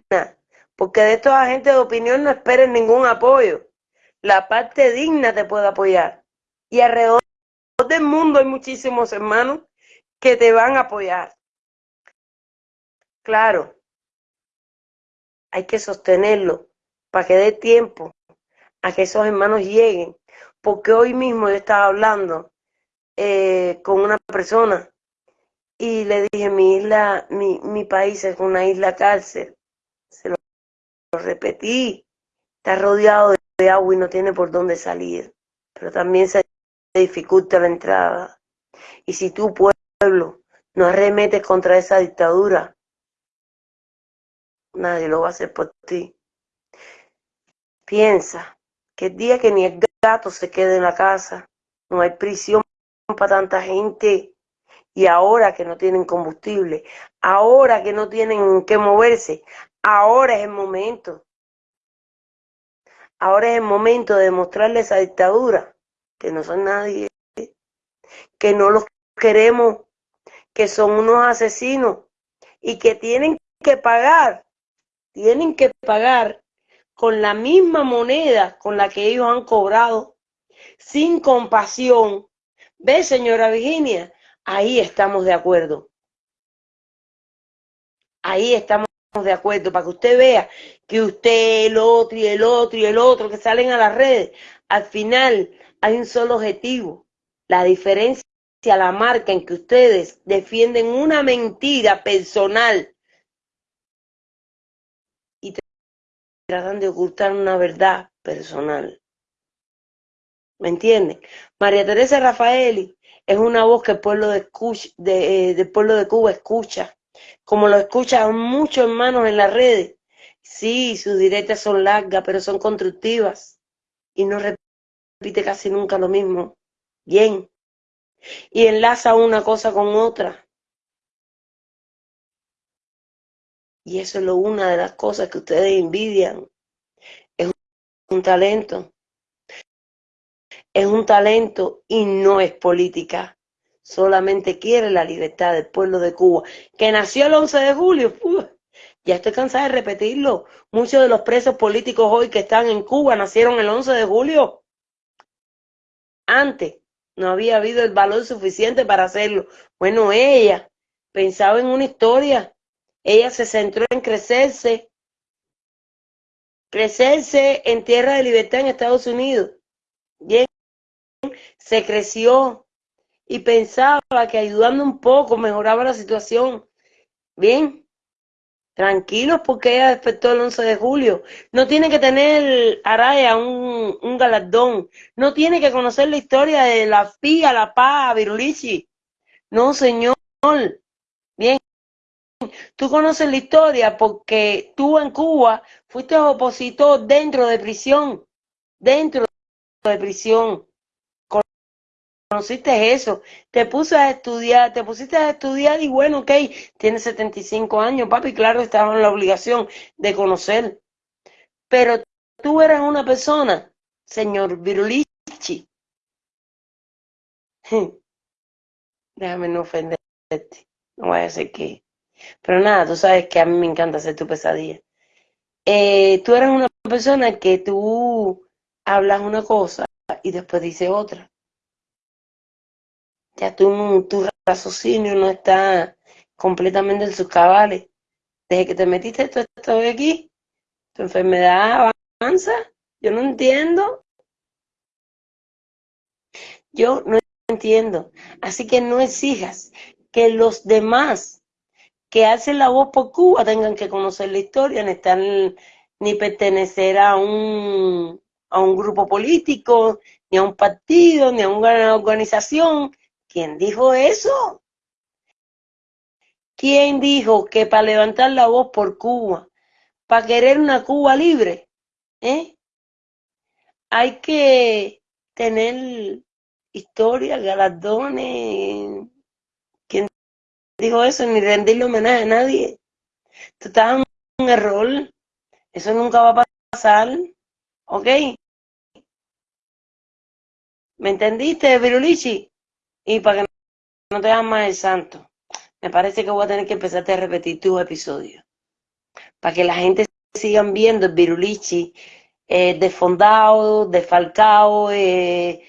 porque de estos agentes de opinión no esperes ningún apoyo. La parte digna te puede apoyar. Y alrededor del mundo hay muchísimos hermanos que te van a apoyar. Claro, hay que sostenerlo para que dé tiempo que esos hermanos lleguen. Porque hoy mismo yo estaba hablando eh, con una persona y le dije, mi isla, mi, mi país es una isla cárcel. Se lo, repetí. Está rodeado de agua y no tiene por dónde salir. Pero también se dificulta la entrada. Y si tu pueblo no arremetes contra esa dictadura, nadie lo va a hacer por ti. Piensa que el día que ni el gato se quede en la casa, no hay prisión para tanta gente. Y ahora que no tienen combustible, ahora que no tienen que moverse, ahora es el momento. Ahora es el momento de mostrarle esa dictadura, que no son nadie, que no los queremos, que son unos asesinos y que tienen que pagar, tienen que pagar con la misma moneda con la que ellos han cobrado, sin compasión. ¿Ve, señora Virginia? Ahí estamos de acuerdo. Ahí estamos de acuerdo, para que usted vea que usted, el otro y el otro y el otro que salen a las redes, al final hay un solo objetivo. La diferencia, la marca en que ustedes defienden una mentira personal tratan de ocultar una verdad personal. ¿Me entienden? María Teresa Rafaeli es una voz que el pueblo de, de, eh, pueblo de Cuba escucha, como lo escuchan muchos hermanos en las redes. Sí, sus directas son largas, pero son constructivas y no repite casi nunca lo mismo. Bien. Y enlaza una cosa con otra. Y eso es lo, una de las cosas que ustedes envidian. Es un talento. Es un talento y no es política. Solamente quiere la libertad del pueblo de Cuba, que nació el 11 de julio. ya estoy cansada de repetirlo. Muchos de los presos políticos hoy que están en Cuba nacieron el 11 de julio. Antes no había habido el valor suficiente para hacerlo. Bueno, ella pensaba en una historia ella se centró en crecerse, crecerse en tierra de libertad en Estados Unidos. Bien, se creció y pensaba que ayudando un poco mejoraba la situación. Bien, tranquilos porque ella despertó el 11 de julio. No tiene que tener Araya un, un galardón. No tiene que conocer la historia de la FIA, la PA, Virulichi. No, señor. Tú conoces la historia porque tú en Cuba fuiste opositor dentro de prisión, dentro de prisión. Conociste eso, te puse a estudiar, te pusiste a estudiar y bueno, ok, tienes 75 años, papi, claro, estabas en la obligación de conocer. Pero tú eras una persona, señor Virulichi. Déjame no ofenderte, no voy a decir que pero nada, tú sabes que a mí me encanta hacer tu pesadilla. Eh, tú eres una persona que tú hablas una cosa y después dices otra. Ya tu, tu raciocinio no está completamente en sus cabales. Desde que te metiste tú estás aquí, tu enfermedad avanza. Yo no entiendo. Yo no entiendo. Así que no exijas que los demás que hacen la voz por Cuba tengan que conocer la historia, ni, estar, ni pertenecer a un, a un grupo político, ni a un partido, ni a una organización. ¿Quién dijo eso? ¿Quién dijo que para levantar la voz por Cuba, para querer una Cuba libre, ¿eh? hay que tener historia, galardones, digo eso ni rendirle homenaje a nadie. Tú estás en un error. Eso nunca va a pasar. ¿Ok? ¿Me entendiste, Virulichi? Y para que no te hagas más el santo, me parece que voy a tener que empezarte a repetir tus episodios. Para que la gente sigan viendo el Virulichi eh, desfondado, desfalcado, eh,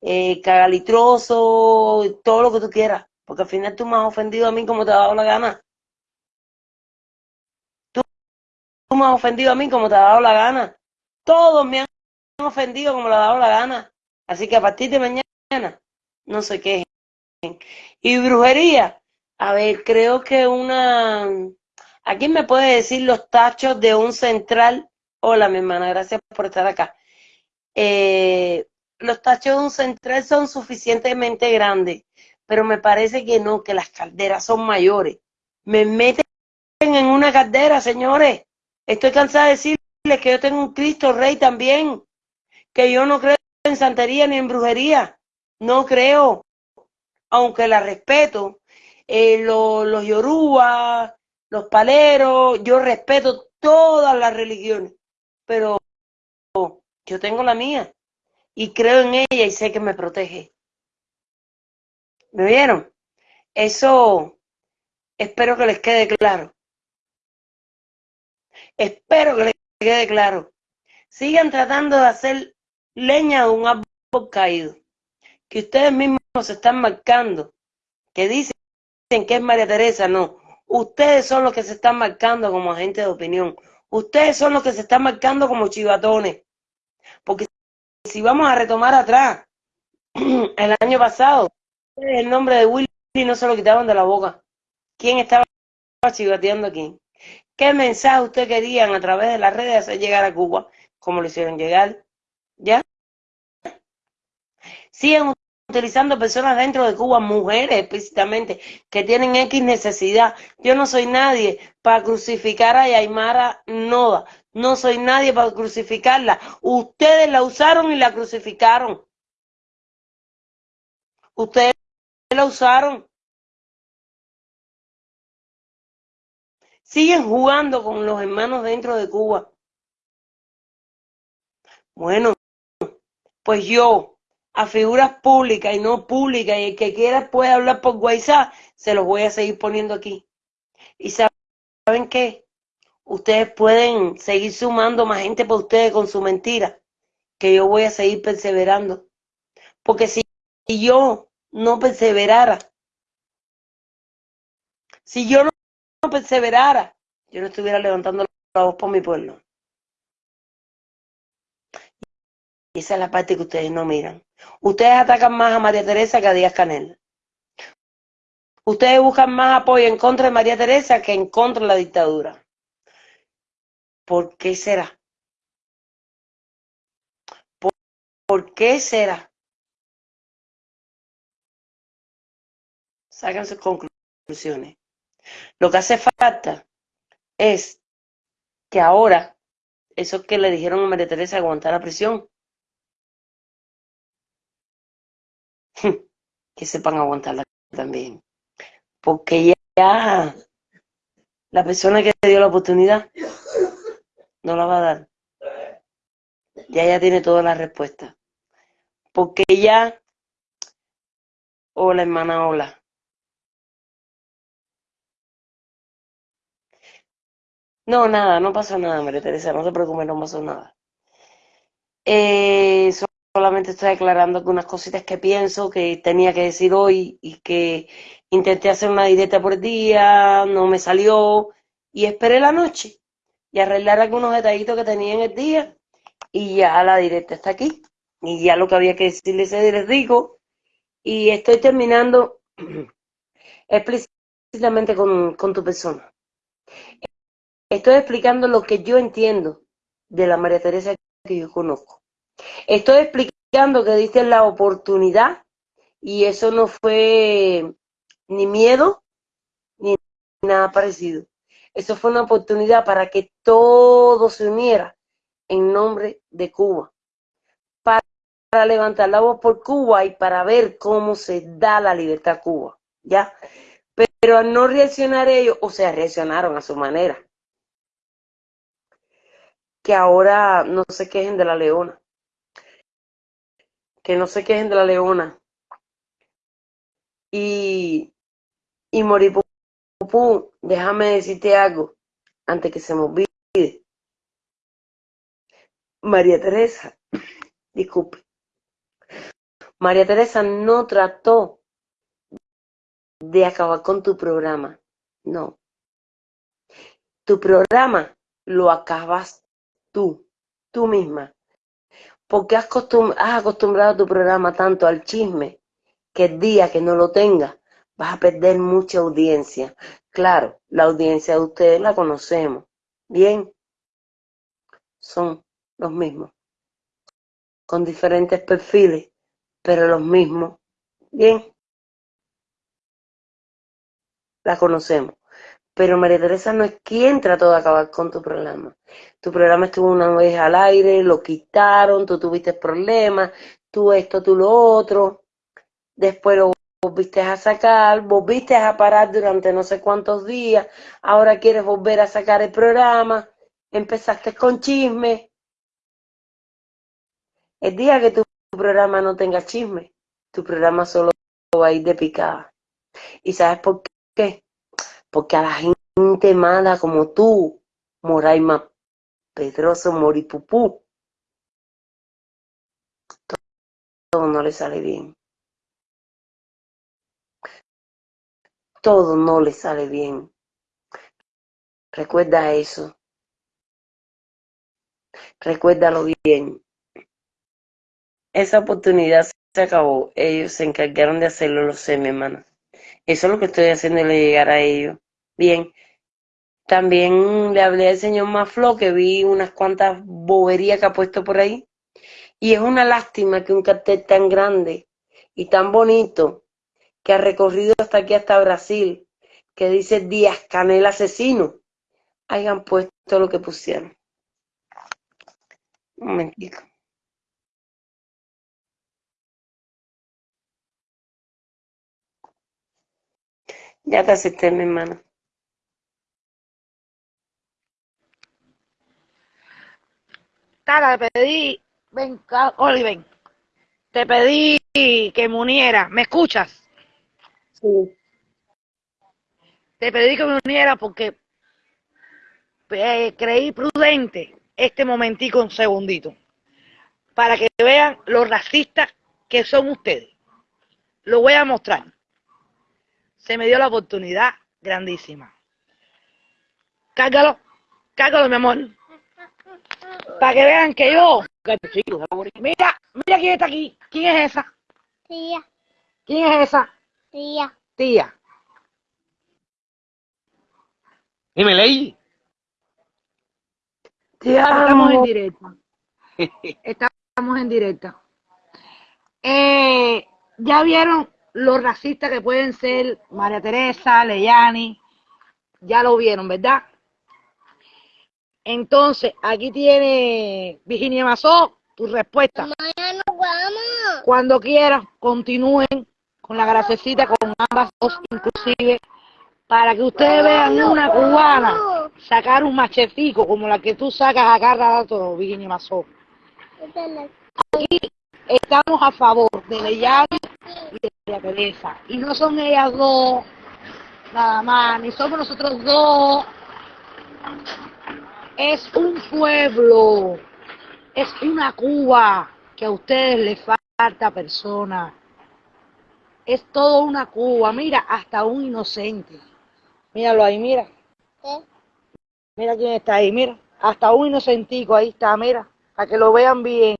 eh, cagalitroso, todo lo que tú quieras. Porque al final tú me has ofendido a mí como te ha dado la gana. Tú, tú me has ofendido a mí como te ha dado la gana. Todos me han ofendido como le ha dado la gana. Así que a partir de mañana, no sé qué. Y brujería, a ver, creo que una... ¿A quién me puede decir los tachos de un central? Hola, mi hermana, gracias por estar acá. Eh, los tachos de un central son suficientemente grandes, pero me parece que no, que las calderas son mayores. Me meten en una caldera, señores. Estoy cansada de decirles que yo tengo un Cristo Rey también, que yo no creo en santería ni en brujería. No creo, aunque la respeto. Eh, los, los yoruba, los paleros, yo respeto todas las religiones, pero yo tengo la mía y creo en ella y sé que me protege. ¿Me vieron? Eso espero que les quede claro. Espero que les quede claro. Sigan tratando de hacer leña de un árbol caído. Que ustedes mismos se están marcando. Que dicen que es María Teresa. No. Ustedes son los que se están marcando como agentes de opinión. Ustedes son los que se están marcando como chivatones. Porque si vamos a retomar atrás, el año pasado, el nombre de Willy no se lo quitaban de la boca. ¿Quién estaba chivateando aquí? ¿Qué mensaje ustedes querían a través de las redes hacer llegar a Cuba? ¿Cómo lo hicieron llegar? ¿Ya? Siguen utilizando personas dentro de Cuba, mujeres explícitamente, que tienen X necesidad. Yo no soy nadie para crucificar a Yaimara Noda. No soy nadie para crucificarla. Ustedes la usaron y la crucificaron. Ustedes la usaron. Siguen jugando con los hermanos dentro de Cuba. Bueno, pues yo, a figuras públicas y no públicas, y el que quiera puede hablar por WhatsApp, se los voy a seguir poniendo aquí. ¿Y saben qué? Ustedes pueden seguir sumando más gente por ustedes con su mentira, que yo voy a seguir perseverando. Porque si yo no perseverara, si yo no perseverara, yo no estuviera levantando la voz por mi pueblo. Y esa es la parte que ustedes no miran. Ustedes atacan más a María Teresa que a Díaz Canel. Ustedes buscan más apoyo en contra de María Teresa que en contra de la dictadura. ¿Por qué será? ¿Por, ¿por qué será? Sacan sus conclusiones. Lo que hace falta es que ahora, eso que le dijeron a María Teresa aguantar la prisión, que sepan aguantarla también. Porque ya la persona que dio la oportunidad no la va a dar. Ya ella tiene todas las respuestas. Porque ya, hola hermana, hola. No, nada, no pasó nada, María Teresa, no se preocupe, no pasó nada. Eh, solamente estoy aclarando algunas cositas que pienso que tenía que decir hoy y que intenté hacer una directa por día, no me salió y esperé la noche y arreglar algunos detallitos que tenía en el día y ya la directa está aquí y ya lo que había que decirles les digo y estoy terminando explícitamente con, con tu persona. Estoy explicando lo que yo entiendo de la María Teresa que yo conozco. Estoy explicando que diste la oportunidad y eso no fue ni miedo ni nada parecido. Eso fue una oportunidad para que todo se uniera en nombre de Cuba. Para, levantar la voz por Cuba y para ver cómo se da la libertad a Cuba. ¿Ya? Pero al no reaccionar ellos, o sea, reaccionaron a su manera. Que ahora no se quejen de la leona. que no se quejen de la leona. Y, y Moripupú, déjame decirte algo antes que se me olvide. María Teresa, disculpe. María Teresa no trató de acabar con tu programa. No. Tu programa lo acabas tú, tú misma. Porque has, acostumbrado tu programa tanto al chisme que el día que no lo tengas vas a perder mucha audiencia. Claro, la audiencia de ustedes la conocemos. Bien, son los mismos, con diferentes perfiles, pero los mismos. Bien, la conocemos. Pero María Teresa no es quien trató de acabar con tu programa. Tu programa estuvo una vez al aire, lo quitaron, tú tuviste problemas, tú esto, tú lo otro. Después lo volviste a sacar, volviste a parar durante no sé cuántos días, ahora quieres volver a sacar el programa, empezaste con chisme. El día que tu programa no tenga chisme, tu programa solo va a ir de picada. ¿Y sabes por qué? Porque a la gente mala como tú, Moraima Pedroso Moripupú, todo no le sale bien. Todo no le sale bien. Recuerda eso. Recuérdalo bien. Esa oportunidad se acabó. Ellos se encargaron de hacerlo, lo sé, mi hermana. Eso es lo que estoy haciéndole llegar a ellos. Bien. También le hablé al señor Maflo, que vi unas cuantas boberías que ha puesto por ahí. Y es una lástima que un cartel tan grande y tan bonito, que ha recorrido hasta aquí, hasta Brasil, que dice Díaz Canel asesino, hayan puesto lo que pusieron. Un. Ya te acepté, mi hermano. Tara, te pedí, ven, Oli, ven. Te pedí que me uniera. ¿Me escuchas? Sí. Te pedí que me uniera porque eh, creí prudente este momentico, un segundito, para que vean lo racistas que son ustedes. Lo voy a mostrar se me dio la oportunidad grandísima. Cárgalo, cárgalo, mi amor. Para que vean que yo. Mira, mira quién está aquí. ¿Quién es esa? Tía. ¿Quién es esa? Tía. Tía. Dime, Ley. Estamos en directa. Estamos en directa. Eh, ya vieron los racistas que pueden ser María Teresa, Leyani, ya lo vieron, ¿verdad? Entonces, aquí tiene Virginia Mazó, tu respuesta. Mañana nos vamos. Cuando quieras, continúen con la grasecita, con ambas dos inclusive, para que ustedes vean una cubana sacar un machetico como la que tú sacas a cada rato, Virginia Mazó. Aquí estamos a favor de Leyani y de María Teresa. Y no son ellas dos, nada más, ni somos nosotros dos. Es un pueblo, es una Cuba que a ustedes les falta persona. Es todo una Cuba, mira, hasta un inocente. Míralo ahí, mira. Mira quién está ahí, mira. Hasta un inocentico, ahí está, mira. Para que lo vean bien.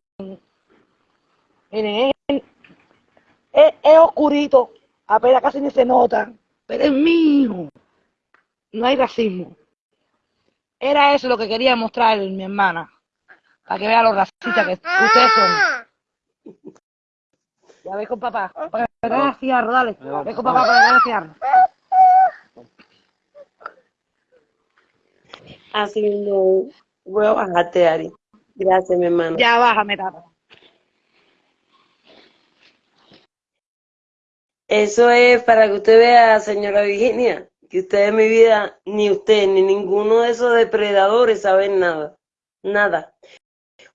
Miren, es, oscurito, apenas casi ni se nota, pero es mío. No hay racismo. Era eso lo que quería mostrar mi hermana, para que vea los racistas que ustedes son. Ya ves con papá, para que me el cigarro, dale. Ve con papá para que me el cigarro. Así no. Voy a bajarte, Ari. Gracias, mi hermano. Ya bájame, tata. Eso es para que usted vea, señora Virginia, que usted en mi vida, ni usted, ni ninguno de esos depredadores saben nada. Nada.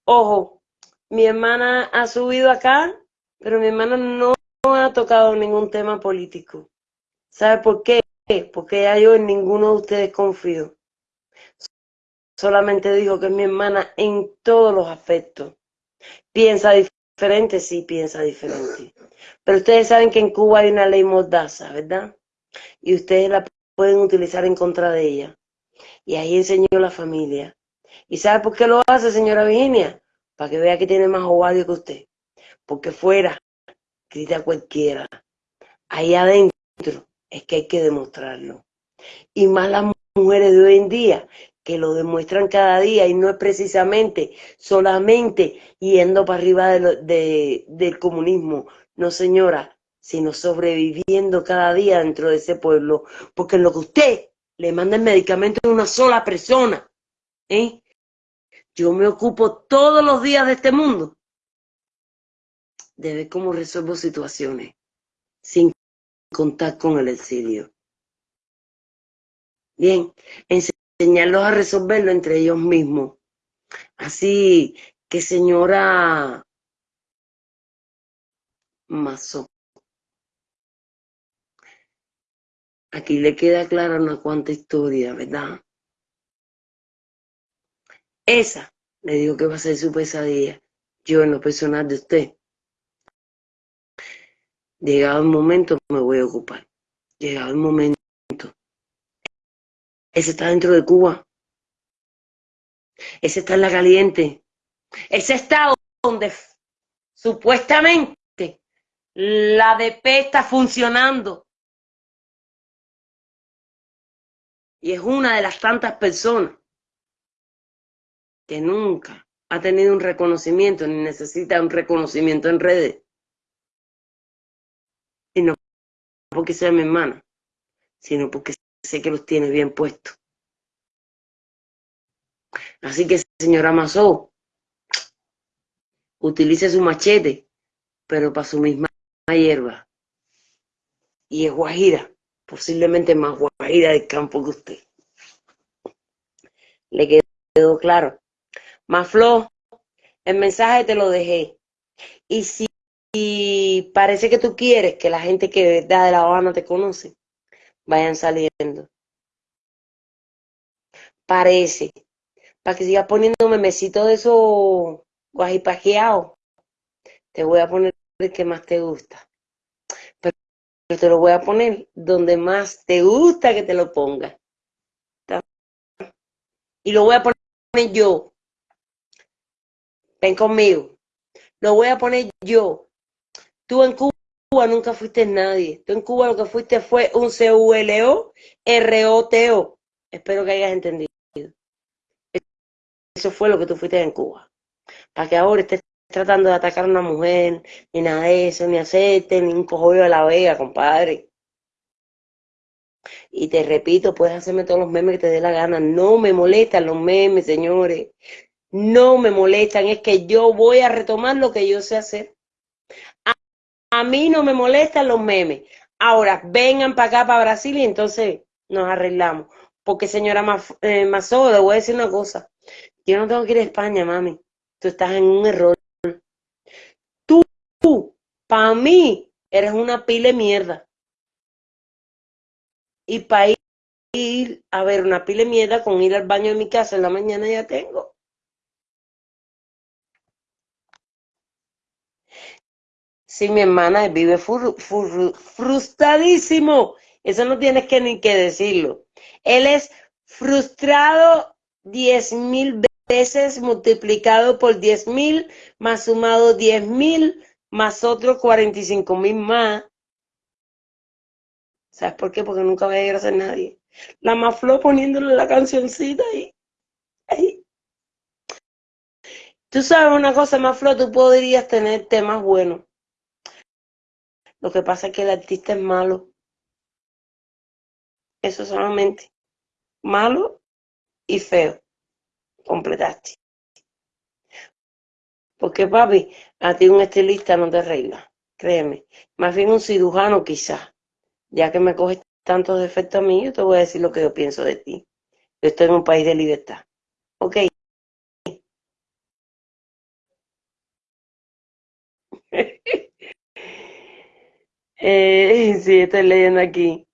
Ojo, mi hermana ha subido acá Pero mi hermana no ha tocado ningún tema político. ¿Sabe por qué? Porque ya yo en ninguno de ustedes confío. Solamente dijo que es mi hermana en todos los aspectos. Piensa diferente, sí, piensa diferente. Pero ustedes saben que en Cuba hay una ley mordaza, ¿verdad? Y ustedes la pueden utilizar en contra de ella. Y ahí enseñó la familia. ¿Y sabe por qué lo hace, señora Virginia? Para que vea que tiene más ovario que usted. Porque fuera, grita cualquiera. Ahí adentro es que hay que demostrarlo. Y más las mujeres de hoy en día, que lo demuestran cada día y no es precisamente solamente yendo para arriba de del comunismo. No, señora, sino sobreviviendo cada día dentro de ese pueblo. Porque lo que usted le manda el medicamento a una sola persona, ¿eh? yo me ocupo todos los días de este mundo de ver cómo resuelvo situaciones sin contar con el exilio. Bien, enseñarlos a resolverlo entre ellos mismos. Así que señora Mazo, aquí le queda clara una cuanta historia, ¿verdad? Esa le digo que va a ser su pesadilla. Yo en lo personal de usted Llegado el momento, me voy a ocupar. Llegado el momento. Ese está dentro de Cuba. Ese está en la caliente. Ese está donde supuestamente la DP está funcionando. Y es una de las tantas personas que nunca ha tenido un reconocimiento ni necesita un reconocimiento en redes. Y no porque sea mi hermana, sino porque sé que los tiene bien puestos. Así que, señora Mazó, utilice su machete, pero para su misma hierba. Y es guajira, posiblemente más guajira del campo que usted. ¿Le quedó claro? Maflo, el mensaje te lo dejé. Y si y parece que tú quieres que la gente que da de La Habana te conoce, vayan saliendo. Parece. Para que sigas poniendo memecitos de esos guajipajeados, te voy a poner el que más te gusta. Pero te lo voy a poner donde más te gusta que te lo ponga. Y lo voy a poner yo. Ven conmigo. Lo voy a poner yo Tú en Cuba nunca fuiste nadie. Tú en Cuba lo que fuiste fue un C-U-L-O, R-O-T-O. Espero que hayas entendido. Eso fue lo que tú fuiste en Cuba. Para que ahora estés tratando de atacar a una mujer, ni nada de eso, ni hacerte, ni un cojollo de la vega, compadre. Y te repito, puedes hacerme todos los memes que te dé la gana. No me molestan los memes, señores. No me molestan. Es que yo voy a retomar lo que yo sé hacer. A mí no me molestan los memes. Ahora, vengan para acá, para Brasil, y entonces nos arreglamos. Porque, señora eh, Mazó, le voy a decir una cosa. Yo no tengo que ir a España, mami. Tú estás en un error. Para mí, eres una pila de mierda. Y para ir a ver una pila de mierda con ir al baño de mi casa en la mañana ya tengo. Sí, mi hermana vive frustradísimo. Eso no tienes que ni que decirlo. Él es frustrado diez mil veces multiplicado por diez mil, más sumado diez mil, más otros cuarenta y cinco mil más. ¿Sabes por qué? Porque nunca va a llegar a ser nadie. La Maflo poniéndole la cancioncita ahí. ahí. Tú sabes una cosa, Maflo, tú podrías tener temas buenos lo que pasa es que el artista es malo. Eso solamente. Malo y feo. Completaste. Porque papi, a ti un estilista no te arregla. Créeme. Más bien un cirujano quizás. Ya que me coges tantos defectos a mí, yo te voy a decir lo que yo pienso de ti. Yo estoy en un país de libertad. Ok. Eh, sí, estoy leyendo aquí.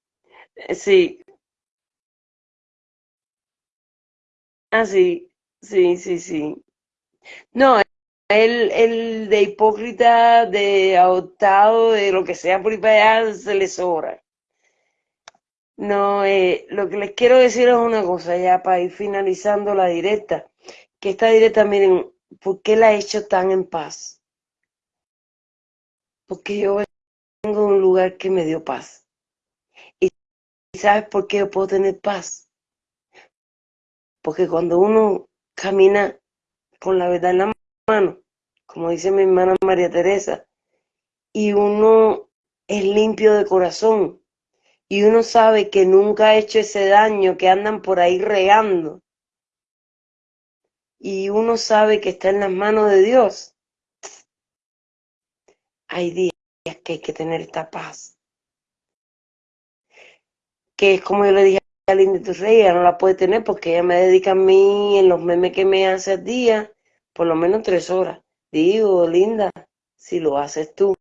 Eh, Sí, ah, sí, sí, sí, sí. No, el, de hipócrita, de adoptado, de lo que sea por ahí para allá, se le sobra. No, eh, lo que les quiero decir es una cosa ya para ir finalizando la directa, que esta directa, miren, ¿por qué la he hecho tan en paz? Porque yo vengo de un lugar que me dio paz. ¿Y sabes por qué yo puedo tener paz? Porque cuando uno camina con la verdad en la mano, como dice mi hermana María Teresa, y uno es limpio de corazón, y uno sabe que nunca ha hecho ese daño que andan por ahí regando, y uno sabe que está en las manos de Dios, hay días que hay que tener esta paz. Que es como yo le dije a Linda Turrey, ella no la puede tener porque ella me dedica a mí en los memes que me hace al día, por lo menos tres horas. Digo, Linda, si lo haces tú,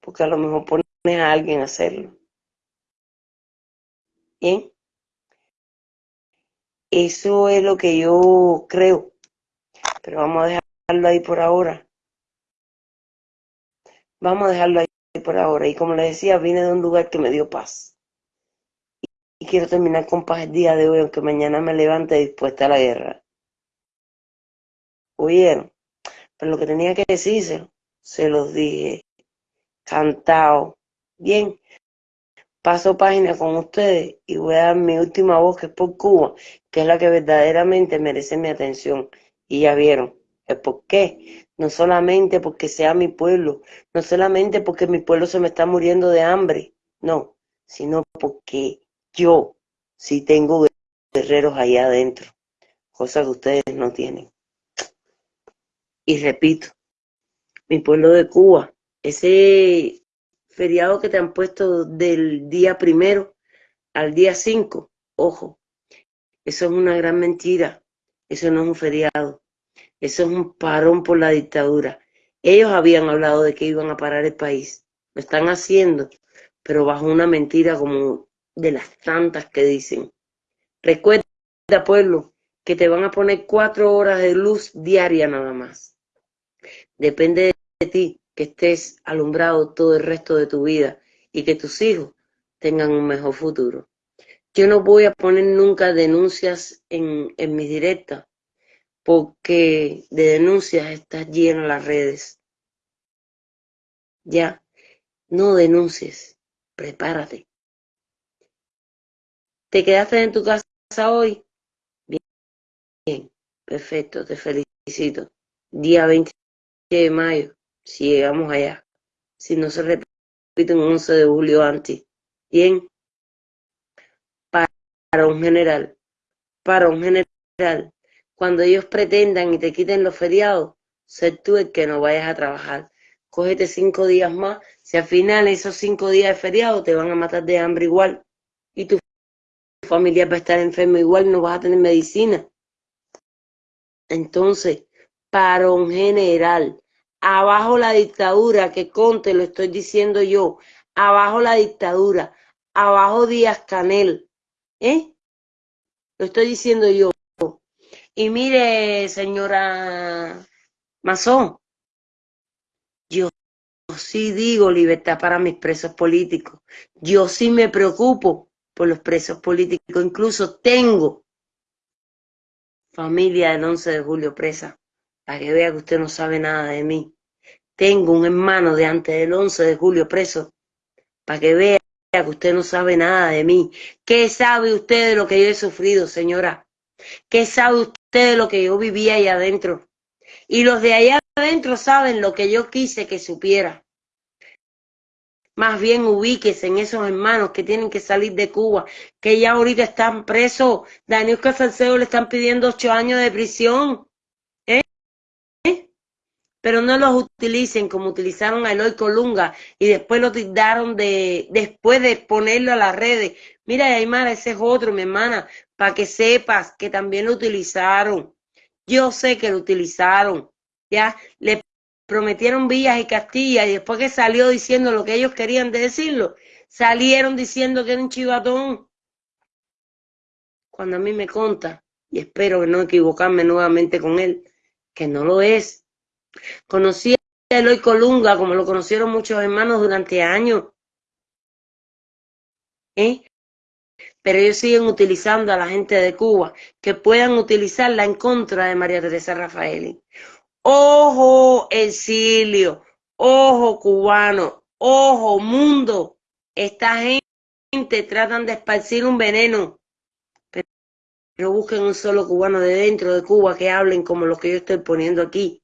porque a lo mejor pones a alguien a hacerlo. Bien, eso es lo que yo creo, pero vamos a dejarlo ahí por ahora. Vamos a dejarlo ahí por ahora. Y como les decía, vine de un lugar que me dio paz. Y quiero terminar con paz el día de hoy, aunque mañana me levante dispuesta a la guerra. ¿Oyeron? Pero lo que tenía que decirse, se los dije. Cantado. Bien. Paso página con ustedes y voy a dar mi última voz que es por Cuba, que es la que verdaderamente merece mi atención. Y ya vieron el por qué. No solamente porque sea mi pueblo, no solamente porque mi pueblo se me está muriendo de hambre, no, sino porque yo sí tengo guerreros allá adentro, cosa que ustedes no tienen. Y repito, mi pueblo de Cuba, ese feriado que te han puesto del día primero al día cinco, ojo, eso es una gran mentira, eso no es un feriado, eso es un parón por la dictadura. Ellos habían hablado de que iban a parar el país, lo están haciendo, pero bajo una mentira como de las tantas que dicen. Recuerda, pueblo, que te van a poner cuatro horas de luz diaria nada más. Depende de ti que estés alumbrado todo el resto de tu vida y que tus hijos tengan un mejor futuro. Yo no voy a poner nunca denuncias en, en mis directas, porque de denuncias está lleno las redes. Ya, no denuncies, prepárate. ¿Te quedaste en tu casa hoy? Bien, perfecto, te felicito. Día 20 de mayo, si llegamos allá. Si no se repite un 11 de julio antes. Bien, para un general, para un general, cuando ellos pretendan y te quiten los feriados, ser tú el que no vayas a trabajar. Cógete cinco días más, si al final esos cinco días de feriado te van a matar de hambre igual y tu familia va a estar enferma igual, no vas a tener medicina. Entonces, para un general, abajo la dictadura, que conte, lo estoy diciendo yo, abajo la dictadura, abajo Díaz Canel, ¿eh? Lo estoy diciendo yo. Y mire, señora Mazón, yo sí digo libertad para mis presos políticos. Yo sí me preocupo por los presos políticos. Incluso tengo familia del 11 de julio presa, para que vea que usted no sabe nada de mí. Tengo un hermano de antes del 11 de julio preso, para que vea que usted no sabe nada de mí. ¿Qué sabe usted de lo que yo he sufrido, señora? ¿Qué sabe usted de lo que yo vivía ahí adentro? Y los de allá adentro saben lo que yo quise que supiera. Más bien ubíquese en esos hermanos que tienen que salir de Cuba, que ya ahorita están presos. Daniel Casalceo le están pidiendo ocho años de prisión. Pero no los utilicen como utilizaron a Eloy Colunga y después lo tildaron de, después de ponerlo a las redes. Mira, Aymara, ese es otro, mi hermana, para que sepas que también lo utilizaron. Yo sé que lo utilizaron. Ya le prometieron villas y castillas y después que salió diciendo lo que ellos querían de decirlo, salieron diciendo que era un chivatón. Cuando a mí me conta, y espero que no equivocarme nuevamente con él, que no lo es. Conocí a Eloy Colunga como lo conocieron muchos hermanos durante años. ¿Eh? Pero ellos siguen utilizando a la gente de Cuba que puedan utilizarla en contra de María Teresa Rafaeli. Ojo, exilio, ojo, cubano, ojo, mundo. Esta gente tratan de esparcir un veneno, pero busquen un solo cubano de dentro de Cuba que hablen como los que yo estoy poniendo aquí.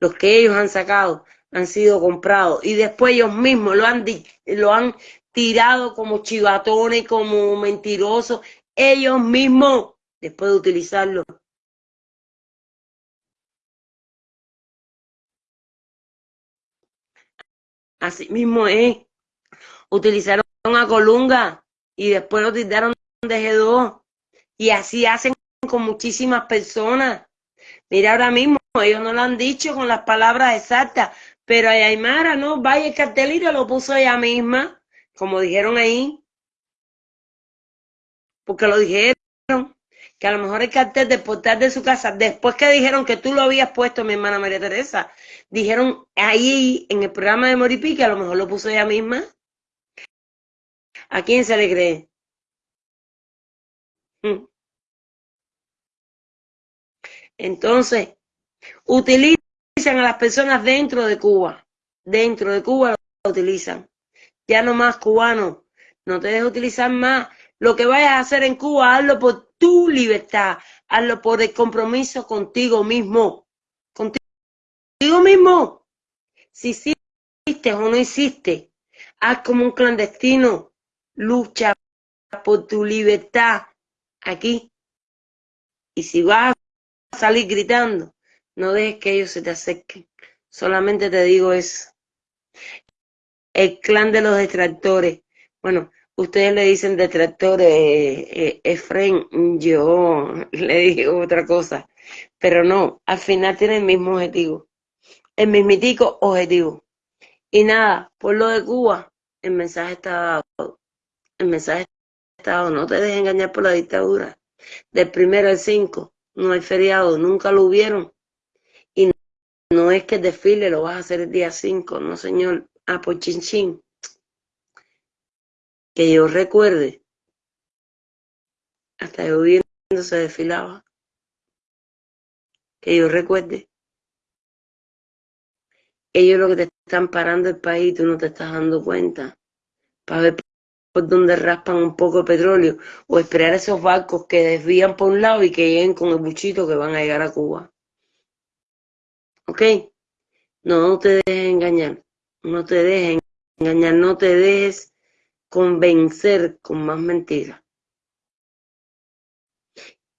Los que ellos han sacado han sido comprados y después ellos mismos lo han, lo han tirado como chivatones, como mentirosos, ellos mismos, después de utilizarlo. Así mismo es. Utilizaron a Colunga y después lo tiraron de G2. Y así hacen con muchísimas personas. Mira, ahora mismo ellos no lo han dicho con las palabras exactas, pero a Aymara, ¿no? Vaya el cartelito lo puso ella misma como dijeron ahí, porque lo dijeron, que a lo mejor el cartel de portal de su casa, después que dijeron que tú lo habías puesto, mi hermana María Teresa, dijeron ahí en el programa de Moripi que a lo mejor lo puso ella misma. ¿A quién se le cree? Mm. Entonces, utilizan a las personas dentro de Cuba. Dentro de Cuba lo utilizan ya no más cubano, no te dejes utilizar más. Lo que vayas a hacer en Cuba, hazlo por tu libertad, hazlo por el compromiso contigo mismo, contigo mismo. Si hiciste o no hiciste, haz como un clandestino, lucha por tu libertad aquí. Y si vas a salir gritando, no dejes que ellos se te acerquen. Solamente te digo eso el clan de los detractores. Bueno, ustedes le dicen detractores, eh, eh yo le dije otra cosa, pero no, al final tiene el mismo objetivo, el mismitico objetivo. Y nada, por lo de Cuba, el mensaje está dado, el mensaje está dado, no te dejes engañar por la dictadura. Del primero al cinco, no hay feriado, nunca lo hubieron. Es que el desfile lo vas a hacer el día 5, no señor, Ah, pues chin Que yo recuerde, hasta yo viendo se desfilaba. Que yo recuerde. Ellos lo que te están parando el país, tú no te estás dando cuenta. Para ver por dónde raspan un poco de petróleo. O esperar esos barcos que desvían por un lado y que lleguen con el buchito que van a llegar a Cuba. ¿Ok? No, te dejes engañar. No te dejes engañar, no te dejes convencer con más mentiras.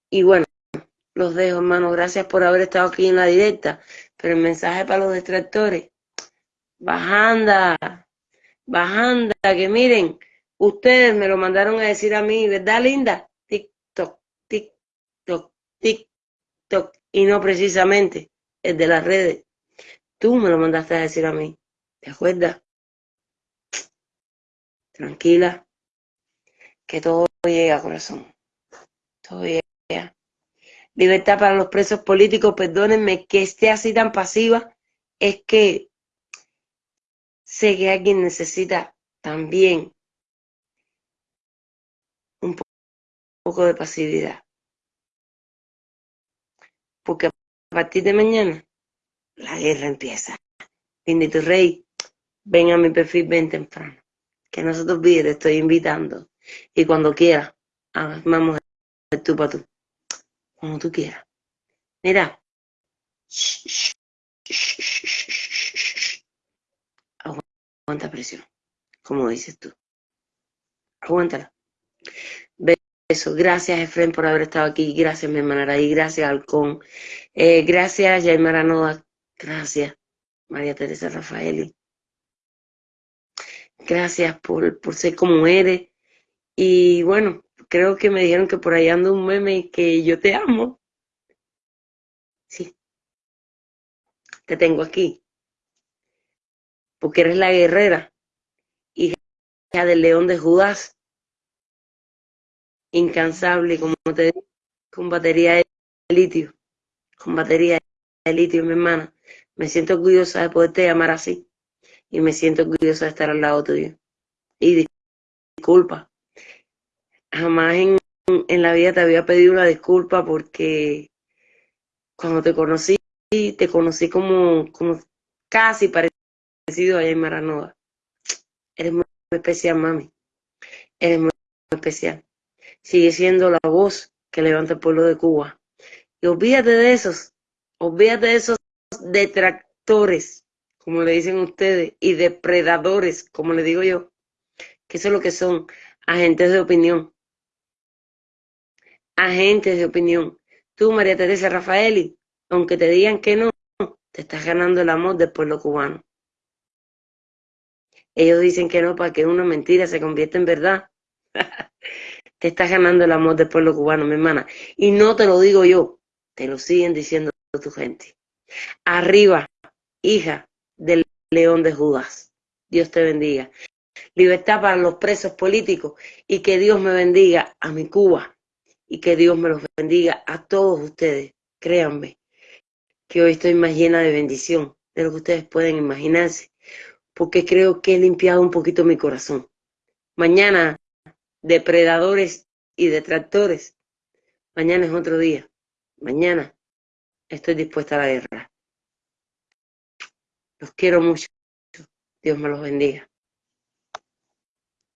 Y bueno, los dejo, hermano. Gracias por haber estado aquí en la directa. Pero el mensaje para los distractores. Bajanda, bajanda, que miren, ustedes me lo mandaron a decir a mí, ¿verdad, linda? TikTok, TikTok, TikTok. Y no precisamente el de las redes. Tú me lo mandaste a decir a mí. ¿Te acuerdas? Tranquila, que todo llega, corazón. Todo llega. Libertad para los presos políticos, perdónenme que esté así tan pasiva, es que sé que alguien necesita también un poco de pasividad. Porque a partir de mañana la guerra empieza. Bendito Rey, ven a mi perfil ven temprano. Que no se te olvide, te estoy invitando. Y cuando quieras, vamos a tú para tú. Como tú quieras. Mira. Aguanta presión. Como dices tú. Aguántala. Beso. Gracias, Efren, por haber estado aquí. Gracias, mi hermana Araí. Gracias, Halcón. Eh, gracias, Yaimara Noda. Gracias, María Teresa Rafaeli. Gracias por, por ser como eres. Y bueno, creo que me dijeron que por ahí anda un meme que yo te amo. Sí. te tengo aquí. Porque eres la guerrera, hija del león de Judas, incansable, como te digo, con batería de litio, con batería de litio, mi hermana. Me siento orgullosa de poderte llamar así y me siento orgullosa de estar al lado tuyo. Y disculpa, jamás en, en la vida te había pedido una disculpa porque cuando te conocí, te conocí como, como casi parecido a Jaime Aranoda. Eres muy especial, mami. Eres muy especial. Sigue siendo la voz que levanta el pueblo de Cuba. Y olvídate de esos, olvídate de esos detractores, como le dicen ustedes, y depredadores, como le digo yo, que eso es lo que son agentes de opinión. Agentes de opinión. Tú, María Teresa Rafaeli, aunque te digan que no, te estás ganando el amor del pueblo cubano. Ellos dicen que no para que una mentira se convierta en verdad. te estás ganando el amor del pueblo cubano, mi hermana. Y no te lo digo yo, te lo siguen diciendo tu gente. Arriba, hija del león de Judas. Dios te bendiga. Libertad para los presos políticos y que Dios me bendiga a mi Cuba y que Dios me los bendiga a todos ustedes. Créanme que hoy estoy más llena de bendición de lo que ustedes pueden imaginarse, porque creo que he limpiado un poquito mi corazón. Mañana, depredadores y detractores, mañana es otro día. Mañana estoy dispuesta a la guerra. Los quiero mucho. Dios me los bendiga.